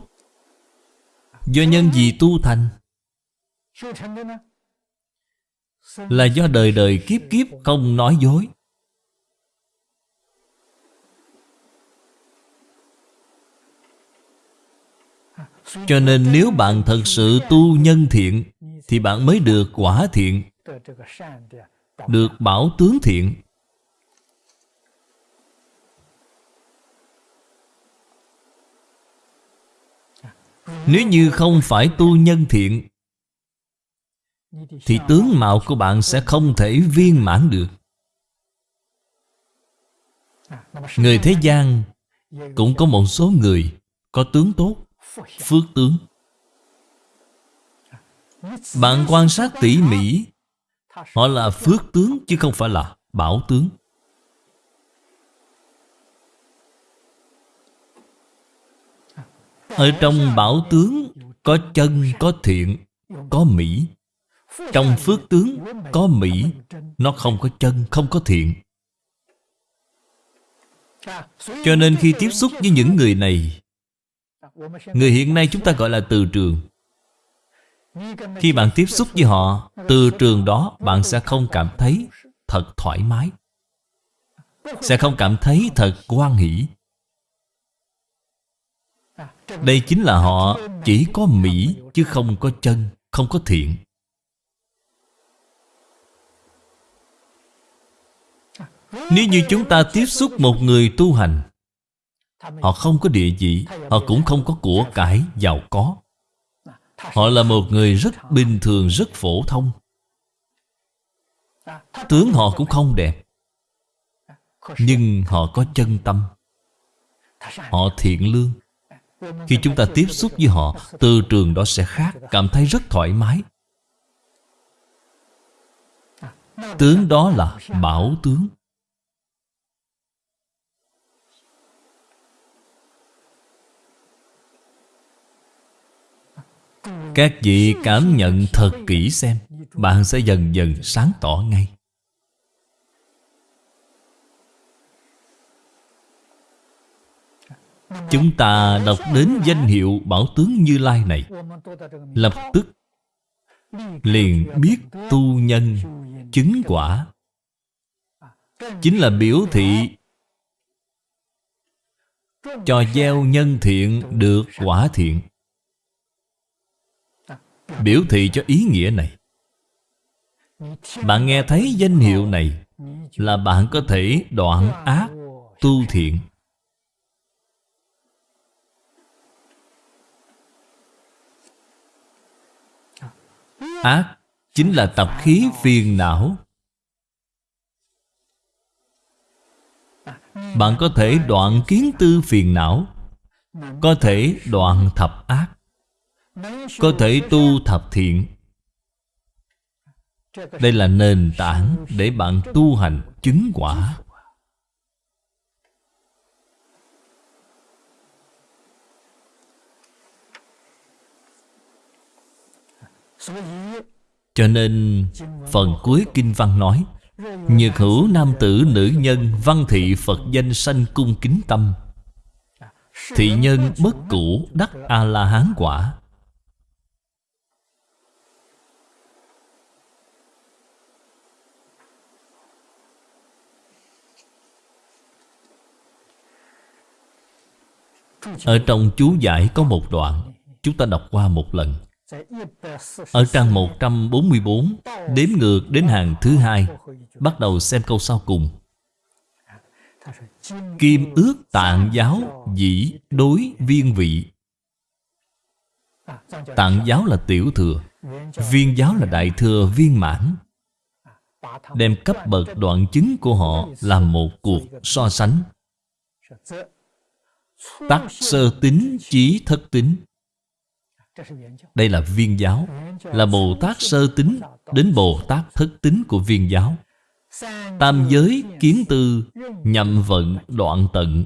Do nhân gì tu thành Là do đời đời kiếp kiếp không nói dối. Cho nên nếu bạn thật sự tu nhân thiện, Thì bạn mới được quả thiện, Được bảo tướng thiện. Nếu như không phải tu nhân thiện, Thì tướng mạo của bạn sẽ không thể viên mãn được. Người thế gian Cũng có một số người Có tướng tốt Phước tướng. Bạn quan sát tỉ mỉ. Họ là phước tướng chứ không phải là bảo tướng. Ở trong bảo tướng Có chân, có thiện Có mỹ. Trong phước tướng có mỹ Nó không có chân, không có thiện. Cho nên khi tiếp xúc với những người này Người hiện nay chúng ta gọi là từ trường. Khi bạn tiếp xúc với họ Từ trường đó bạn sẽ không cảm thấy thật thoải mái Sẽ không cảm thấy thật quan hỷ. Đây chính là họ chỉ có mỹ chứ không có chân, không có thiện. Nếu như chúng ta tiếp xúc một người tu hành Họ không có địa vị Họ cũng không có của cải giàu có. Họ là một người rất bình thường, rất phổ thông. Tướng họ cũng không đẹp Nhưng họ có chân tâm. Họ thiện lương. Khi chúng ta tiếp xúc với họ Từ trường đó sẽ khác Cảm thấy rất thoải mái. Tướng đó là bảo tướng. Các vị cảm nhận thật kỹ xem, Bạn sẽ dần dần sáng tỏ ngay. Chúng ta đọc đến danh hiệu Bảo tướng Như Lai này. Lập tức, Liền biết tu nhân, Chứng quả. Chính là biểu thị Cho gieo nhân thiện được quả thiện. Biểu thị cho ý nghĩa này. Bạn nghe thấy danh hiệu này Là bạn có thể đoạn ác, tu thiện. Ác chính là tập khí phiền não. Bạn có thể đoạn kiến tư phiền não, Có thể đoạn thập ác có thể tu thập thiện. Đây là nền tảng để bạn tu hành chứng quả. Cho nên, phần cuối Kinh Văn nói, Nhược hữu nam tử nữ nhân Văn thị Phật danh sanh cung kính tâm. Thị nhân bất cũ đắc A-la-hán quả. Ở trong chú giải có một đoạn, Chúng ta đọc qua một lần. Ở trang 144 Đếm ngược đến hàng thứ hai, Bắt đầu xem câu sau cùng. Kim ước tạng giáo dĩ đối viên vị. Tạng giáo là tiểu thừa, Viên giáo là đại thừa viên mãn. Đem cấp bậc đoạn chứng của họ Làm một cuộc so sánh. Tắc sơ tính chí thất tính Đây là viên giáo. Là Bồ Tát sơ tính Đến Bồ Tát thất tính của viên giáo. Tam giới kiến tư Nhậm vận đoạn tận.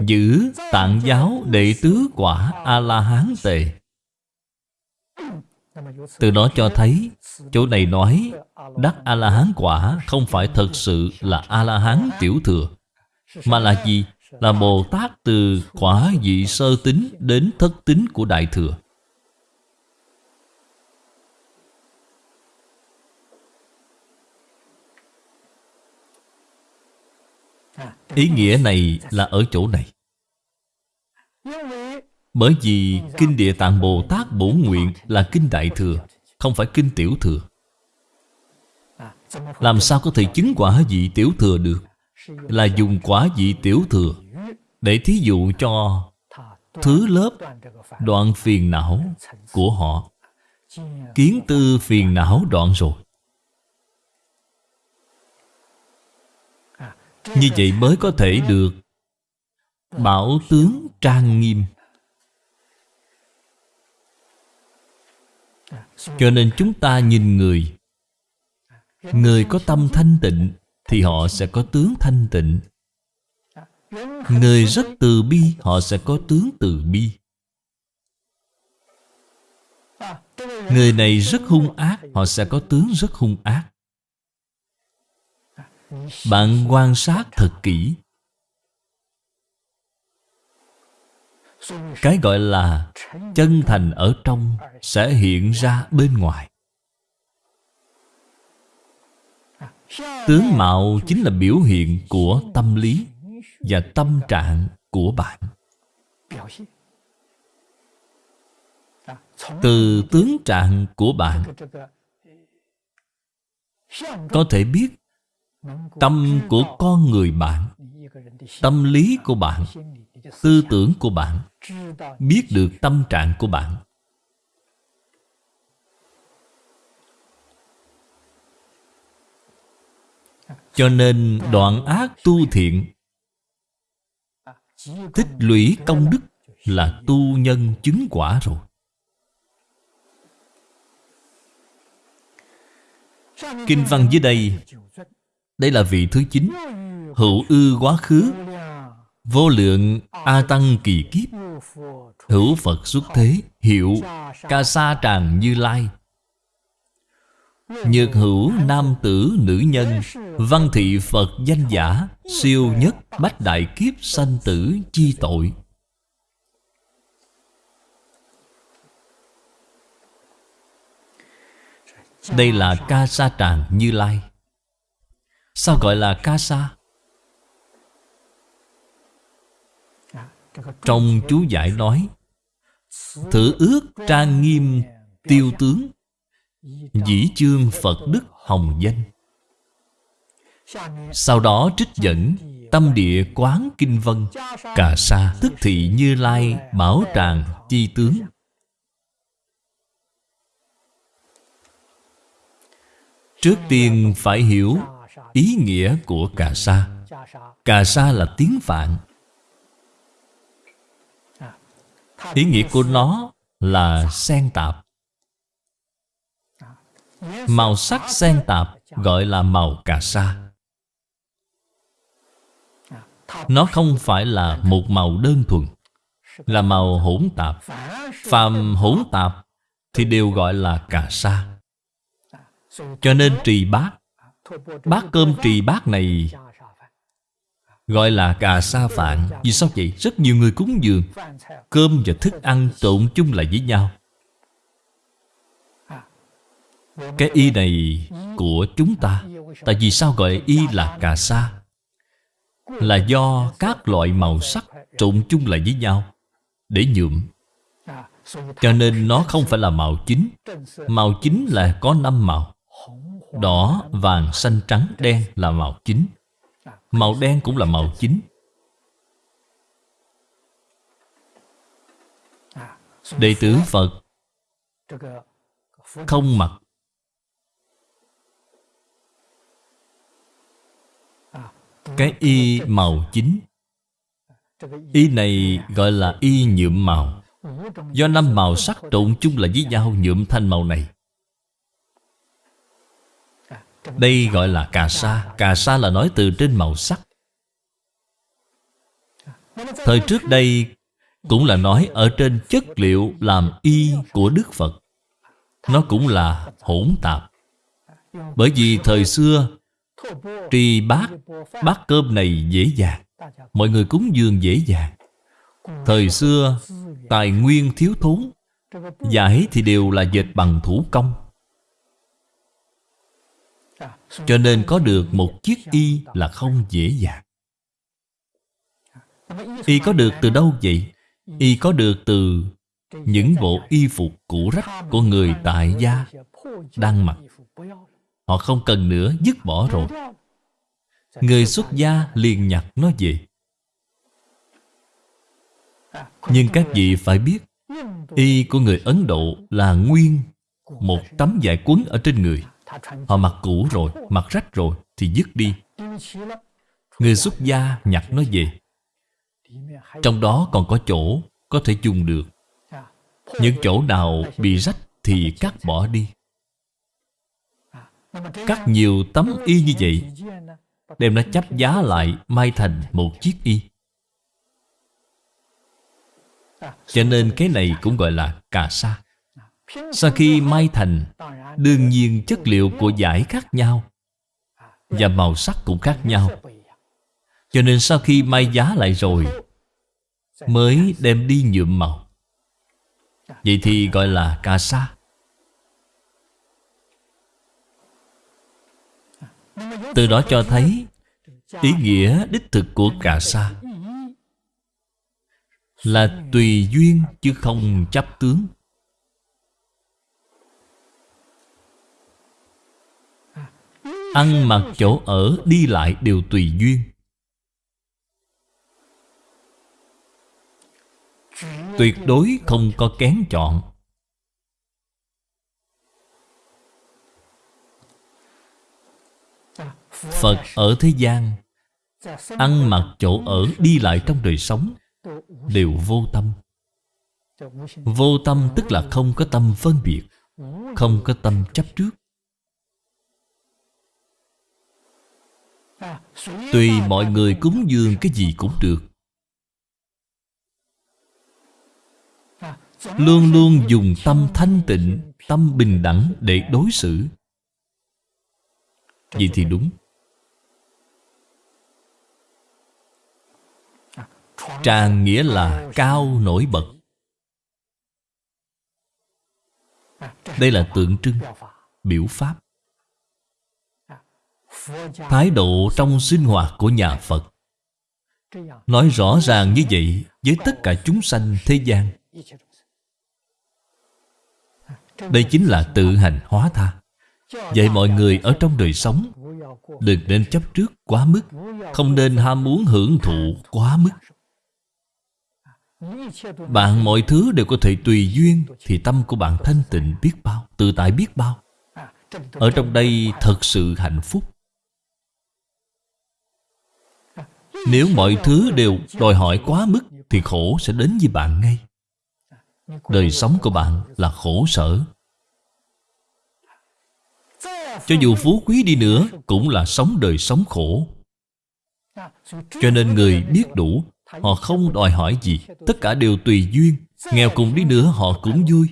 Giữ tạng giáo đệ tứ quả A-la-hán tề. Từ đó cho thấy, Chỗ này nói, Đắc A-la-hán quả Không phải thật sự là A-la-hán tiểu thừa, Mà là gì? Là Bồ Tát từ quả vị sơ tính đến thất tính của Đại Thừa. Ý nghĩa này là ở chỗ này. Bởi vì Kinh Địa Tạng Bồ Tát Bổ Nguyện là Kinh Đại Thừa, Không phải Kinh Tiểu Thừa. Làm sao có thể chứng quả vị Tiểu Thừa được? Là dùng quả vị Tiểu Thừa để thí dụ cho Thứ lớp đoạn phiền não của họ. Kiến tư phiền não đoạn rồi. Như vậy mới có thể được Bảo tướng trang nghiêm. Cho nên chúng ta nhìn người. Người có tâm thanh tịnh Thì họ sẽ có tướng thanh tịnh. Người rất từ bi, Họ sẽ có tướng từ bi. Người này rất hung ác, Họ sẽ có tướng rất hung ác. Bạn quan sát thật kỹ. Cái gọi là chân thành ở trong Sẽ hiện ra bên ngoài. Tướng mạo chính là biểu hiện của tâm lý. Và tâm trạng của bạn. Từ tướng trạng của bạn, Có thể biết Tâm của con người bạn, Tâm lý của bạn, Tư tưởng của bạn, Biết được tâm trạng của bạn. Cho nên đoạn ác tu thiện Tích lũy công đức là tu nhân chứng quả rồi. Kinh văn dưới đây Đây là vị thứ chín, Hữu ư quá khứ, Vô lượng A Tăng kỳ kiếp. Hữu Phật xuất thế, Hiệu Ca sa tràng như lai. Nhược hữu nam tử nữ nhân, Văn thị Phật danh giả, Siêu nhất bách đại kiếp sanh tử chi tội Đây là ca sa tràng như lai Sao gọi là ca sa? Trong chú giải nói, Thử ước trang nghiêm tiêu tướng Dĩ chương Phật Đức Hồng Danh. Sau đó trích dẫn Tâm địa quán kinh vân, Cà sa, tức thị như lai, Bảo tràng, chi tướng. Trước tiên phải hiểu Ý nghĩa của cà sa. Cà sa là tiếng Phạn. Ý nghĩa của nó là sen tạp. Màu sắc xen tạp gọi là màu cà sa. Nó không phải là một màu đơn thuần Là màu hỗn tạp. Phàm hỗn tạp Thì đều gọi là cà sa. Cho nên trì bát Bát cơm trì bát này Gọi là cà sa phạn. Vì sao vậy? Rất nhiều người cúng dường Cơm và thức ăn trộn chung lại với nhau cái y này của chúng ta. Tại vì sao gọi y là cà sa? Là do các loại màu sắc trộn chung lại với nhau Để nhuộm. Cho nên nó không phải là màu chính. Màu chính là có năm màu. Đỏ, vàng, xanh, trắng, đen là màu chính. Màu đen cũng là màu chính. Đệ tử Phật Không mặc Cái y màu chính. Y này gọi là y nhuộm màu. Do năm màu sắc trộn chung là với nhau nhuộm thành màu này. Đây gọi là cà sa. Cà sa là nói từ trên màu sắc. Thời trước đây Cũng là nói ở trên chất liệu làm y của Đức Phật. Nó cũng là hỗn tạp. Bởi vì thời xưa Trì bát Bát cơm này dễ dàng Mọi người cúng dường dễ dàng Thời xưa, Tài nguyên thiếu thốn Giải thì đều là dệt bằng thủ công Cho nên có được một chiếc y là không dễ dàng Y có được từ đâu vậy? Y có được từ những bộ y phục cũ rách của người tại gia đang mặc. Họ không cần nữa, dứt bỏ rồi. Người xuất gia liền nhặt nó về. Nhưng các vị phải biết Y của người Ấn Độ là nguyên Một tấm vải quấn ở trên người. Họ mặc cũ rồi, mặc rách rồi Thì dứt đi. Người xuất gia nhặt nó về. Trong đó còn có chỗ Có thể dùng được. Những chỗ nào bị rách Thì cắt bỏ đi. Cắt nhiều tấm y như vậy, Đem nó chấp giá lại Mai thành một chiếc y. Cho nên cái này cũng gọi là cà sa. Sau khi mai thành, Đương nhiên chất liệu của giải khác nhau Và màu sắc cũng khác nhau. Cho nên sau khi may giá lại rồi, Mới đem đi nhuộm màu. Vậy thì gọi là cà sa. Từ đó cho thấy Ý nghĩa đích thực của cà sa Là tùy duyên chứ không chấp tướng. Ăn mặc chỗ ở, đi lại đều tùy duyên. Tuyệt đối không có kén chọn. Phật ở thế gian, Ăn mặc chỗ ở, đi lại trong đời sống Đều vô tâm. Vô tâm tức là không có tâm phân biệt, Không có tâm chấp trước. Tùy mọi người cúng dường cái gì cũng được. Luôn luôn dùng tâm thanh tịnh, Tâm bình đẳng để đối xử. Vậy thì đúng. Tràng nghĩa là cao nổi bật. Đây là tượng trưng Biểu pháp. Thái độ trong sinh hoạt của nhà Phật. Nói rõ ràng như vậy Với tất cả chúng sanh thế gian. Đây chính là tự hành hóa tha Vậy mọi người ở trong đời sống, Đừng nên chấp trước quá mức, Không nên ham muốn hưởng thụ quá mức. Bạn mọi thứ đều có thể tùy duyên Thì tâm của bạn thanh tịnh biết bao, Tự tại biết bao. Ở trong đây thật sự hạnh phúc. Nếu mọi thứ đều đòi hỏi quá mức Thì khổ sẽ đến với bạn ngay. Đời sống của bạn là khổ sở. Cho dù phú quý đi nữa, Cũng là sống đời sống khổ. Cho nên người biết đủ, Họ không đòi hỏi gì. Tất cả đều tùy duyên. Nghèo cùng đi nữa, họ cũng vui.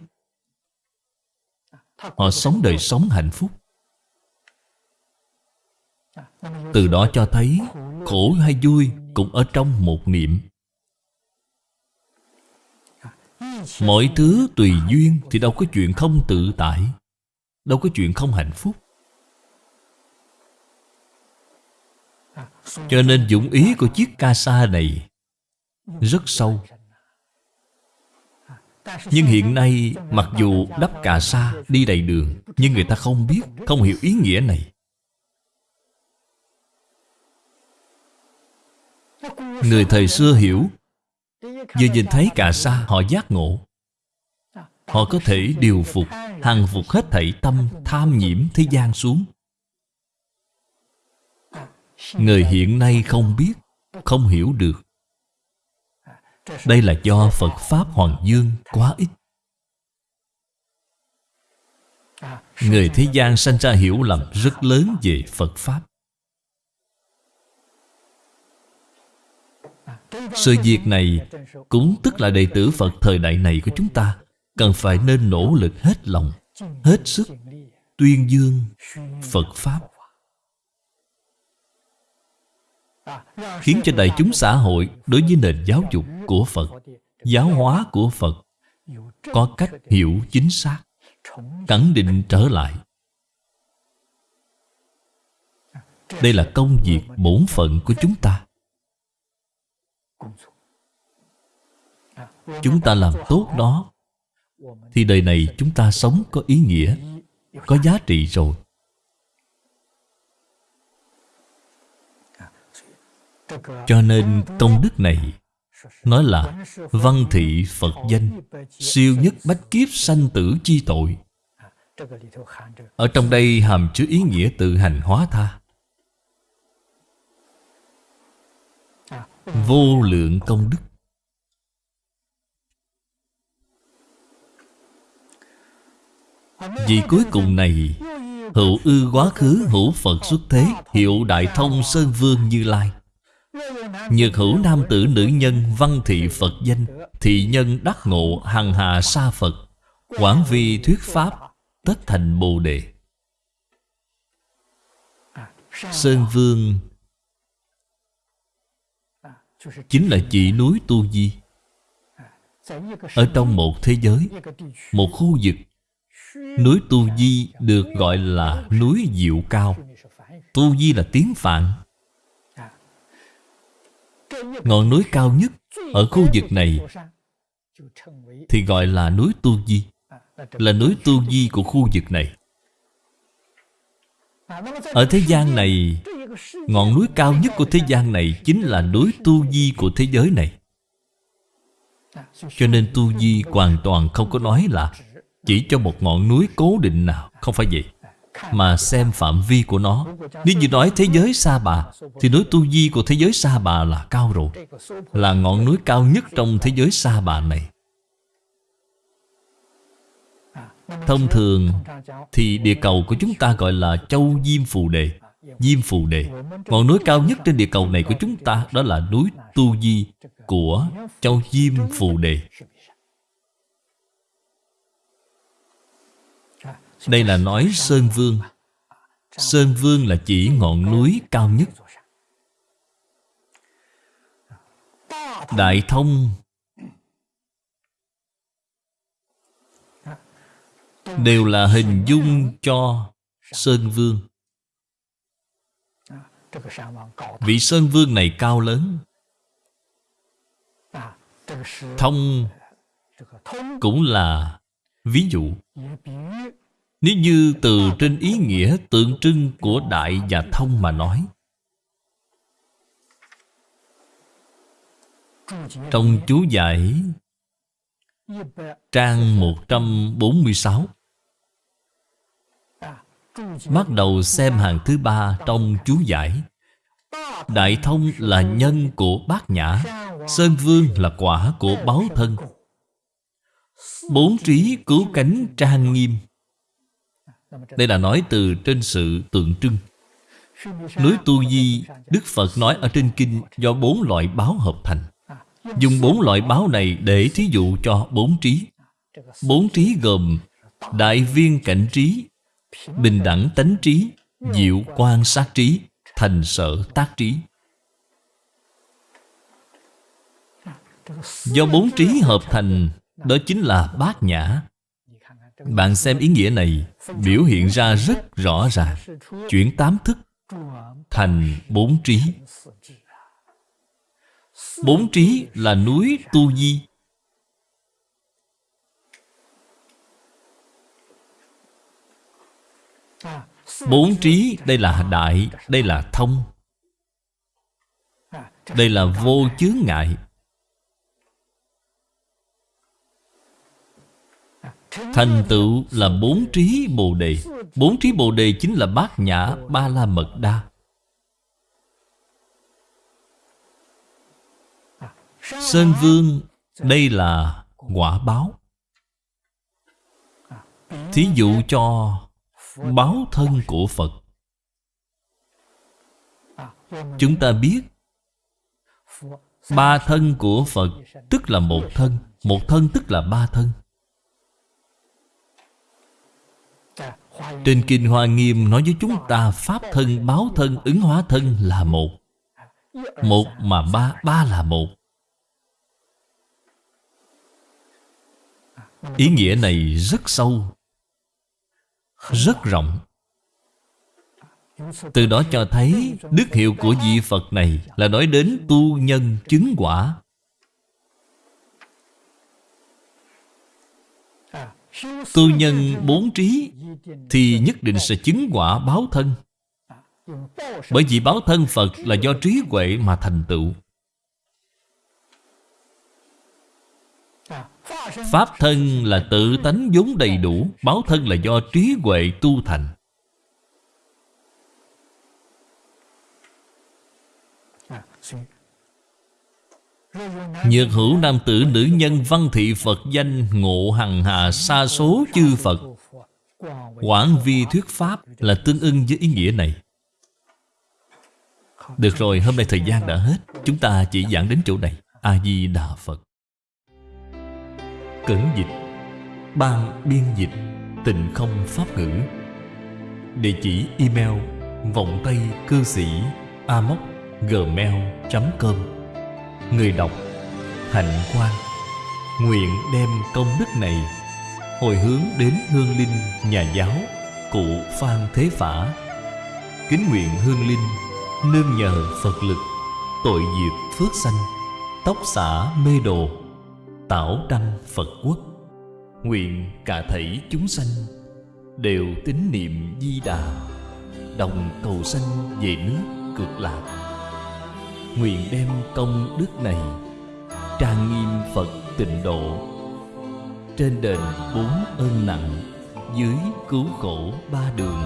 Họ sống đời sống hạnh phúc. Từ đó cho thấy, Khổ hay vui cũng ở trong một niệm. Mọi thứ tùy duyên Thì đâu có chuyện không tự tại, Đâu có chuyện không hạnh phúc. Cho nên dụng ý của chiếc ca sa này Rất sâu. Nhưng hiện nay, Mặc dù đắp cà sa đi đầy đường, Nhưng người ta không biết, Không hiểu ý nghĩa này. Người thời xưa hiểu, Vừa nhìn thấy cà sa, họ giác ngộ. Họ có thể điều phục Hằng phục hết thảy tâm tham nhiễm thế gian xuống. Người hiện nay không biết, Không hiểu được. Đây là do Phật Pháp Hoàng Dương quá ít. Người thế gian sanh ra hiểu lầm rất lớn về Phật Pháp. Sự việc này cũng tức là đệ tử Phật thời đại này của chúng ta Cần phải nên nỗ lực hết lòng, Hết sức, Tuyên dương Phật Pháp. Khiến cho đại chúng xã hội Đối với nền giáo dục của Phật, Giáo hóa của Phật Có cách hiểu chính xác, Khẳng định trở lại. Đây là công việc bổn phận của chúng ta. Chúng ta làm tốt đó, Thì đời này chúng ta sống có ý nghĩa, Có giá trị rồi. Cho nên công đức này Nói là văn thị Phật danh, Siêu nhất bách kiếp sanh tử chi tội. Ở trong đây hàm chứa ý nghĩa tự hành hóa tha. Vô lượng công đức. Vì cuối cùng này, Hữu ư quá khứ hữu Phật xuất thế, Hiệu Đại Thông Sơn Vương Như Lai. Nhược hữu nam tử nữ nhân, văn thị Phật danh, Thị nhân đắc ngộ, hằng hà sa Phật, Quảng vi thuyết Pháp, Tất thành Bồ Đề. Sơn Vương Chính là chỉ núi Tu Di. Ở trong một thế giới, Một khu vực, Núi Tu Di được gọi là núi Diệu Cao. Tu Di là tiếng Phạn. Ngọn núi cao nhất Ở khu vực này Thì gọi là núi Tu Di, Là núi Tu Di của khu vực này. Ở thế gian này, Ngọn núi cao nhất của thế gian này Chính là núi Tu Di của thế giới này. Cho nên Tu Di hoàn toàn không có nói là Chỉ cho một ngọn núi cố định nào, Không phải vậy. Mà xem phạm vi của nó. Nếu như nói thế giới Sa Bà, Thì núi Tu Di của thế giới Sa Bà là cao rồi, Là ngọn núi cao nhất trong thế giới Sa Bà này. Thông thường thì địa cầu của chúng ta gọi là Châu Diêm Phù Đề, Diêm Phù Đề. Ngọn núi cao nhất trên địa cầu này của chúng ta Đó là núi Tu Di của Châu Diêm Phù Đề. Đây là nói Sơn Vương. Sơn Vương là chỉ ngọn núi cao nhất. Đại Thông. Đều là hình dung cho Sơn Vương. Vị Sơn Vương này cao lớn. Thông cũng là ví dụ. Nếu như từ trên ý nghĩa tượng trưng của đại và thông mà nói, Trong chú giải Trang 146 Bắt đầu xem hàng thứ ba trong chú giải. Đại thông là nhân của bát nhã, Sơn vương là quả của báo thân. Bốn trí cứu cánh trang nghiêm đây là nói từ trên sự tượng trưng. Núi Tu Di, Đức Phật nói ở trên kinh Do bốn loại báo hợp thành. Dùng bốn loại báo này để thí dụ cho bốn trí. Bốn trí gồm Đại viên cảnh trí, Bình đẳng tánh trí, Diệu quan sát trí, Thành sở tác trí. Do bốn trí hợp thành, Đó chính là bát nhã. Bạn xem ý nghĩa này, Biểu hiện ra rất rõ ràng. Chuyển tám thức Thành bốn trí. Bốn trí là núi Tu Di. Bốn trí, đây là đại, Đây là thông. Đây là vô chướng ngại. Thành tựu là bốn trí bồ đề. Bốn trí bồ đề chính là bát nhã ba la mật đa. Sơn vương, Đây là quả báo. Thí dụ cho báo thân của Phật. Chúng ta biết, Ba thân của Phật Tức là một thân Một thân tức là ba thân. Trên Kinh Hoa Nghiêm nói với chúng ta Pháp thân, báo thân, ứng hóa thân là một. Một mà ba, ba là một. Ý nghĩa này rất sâu Rất rộng. Từ đó cho thấy Đức hiệu của vị Phật này Là nói đến tu nhân chứng quả. Tu nhân bốn trí thì nhất định sẽ chứng quả báo thân. Bởi vì báo thân Phật là do trí huệ mà thành tựu. Pháp thân là tự tánh vốn đầy đủ, Báo thân là do trí huệ tu thành. Nhược hữu nam tử nữ nhân văn thị Phật danh Ngộ hằng hà sa số chư Phật. Quảng vi thuyết Pháp là tương ưng với ý nghĩa này. Được rồi, hôm nay thời gian đã hết. Chúng ta chỉ giảng đến chỗ này. A-di-đà Phật. Cẩn dịch. Ban biên dịch. Tịnh không pháp ngữ. Địa chỉ email Vọng Tây cư sĩ Amoc gmail.com Người đọc Hạnh Quang. Nguyện đem công đức này Hồi hướng đến hương linh nhà giáo, Cụ Phan Thế Phả. Kính nguyện hương linh, Nương nhờ Phật lực, Tội diệt phước sanh, Tóc xả mê đồ, Tảo đăng Phật quốc. Nguyện cả thảy chúng sanh Đều tín niệm di đà, Đồng cầu sanh về nước cực lạc. Nguyện đem công đức này Trang nghiêm Phật tịnh độ trên đền bốn ơn nặng, Dưới cứu khổ ba đường.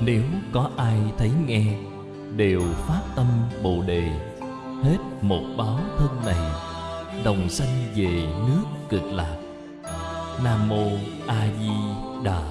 Nếu có ai thấy nghe, Đều phát tâm Bồ Đề. Hết một báo thân này, Đồng sanh về nước cực lạc. Nam Mô A Di Đà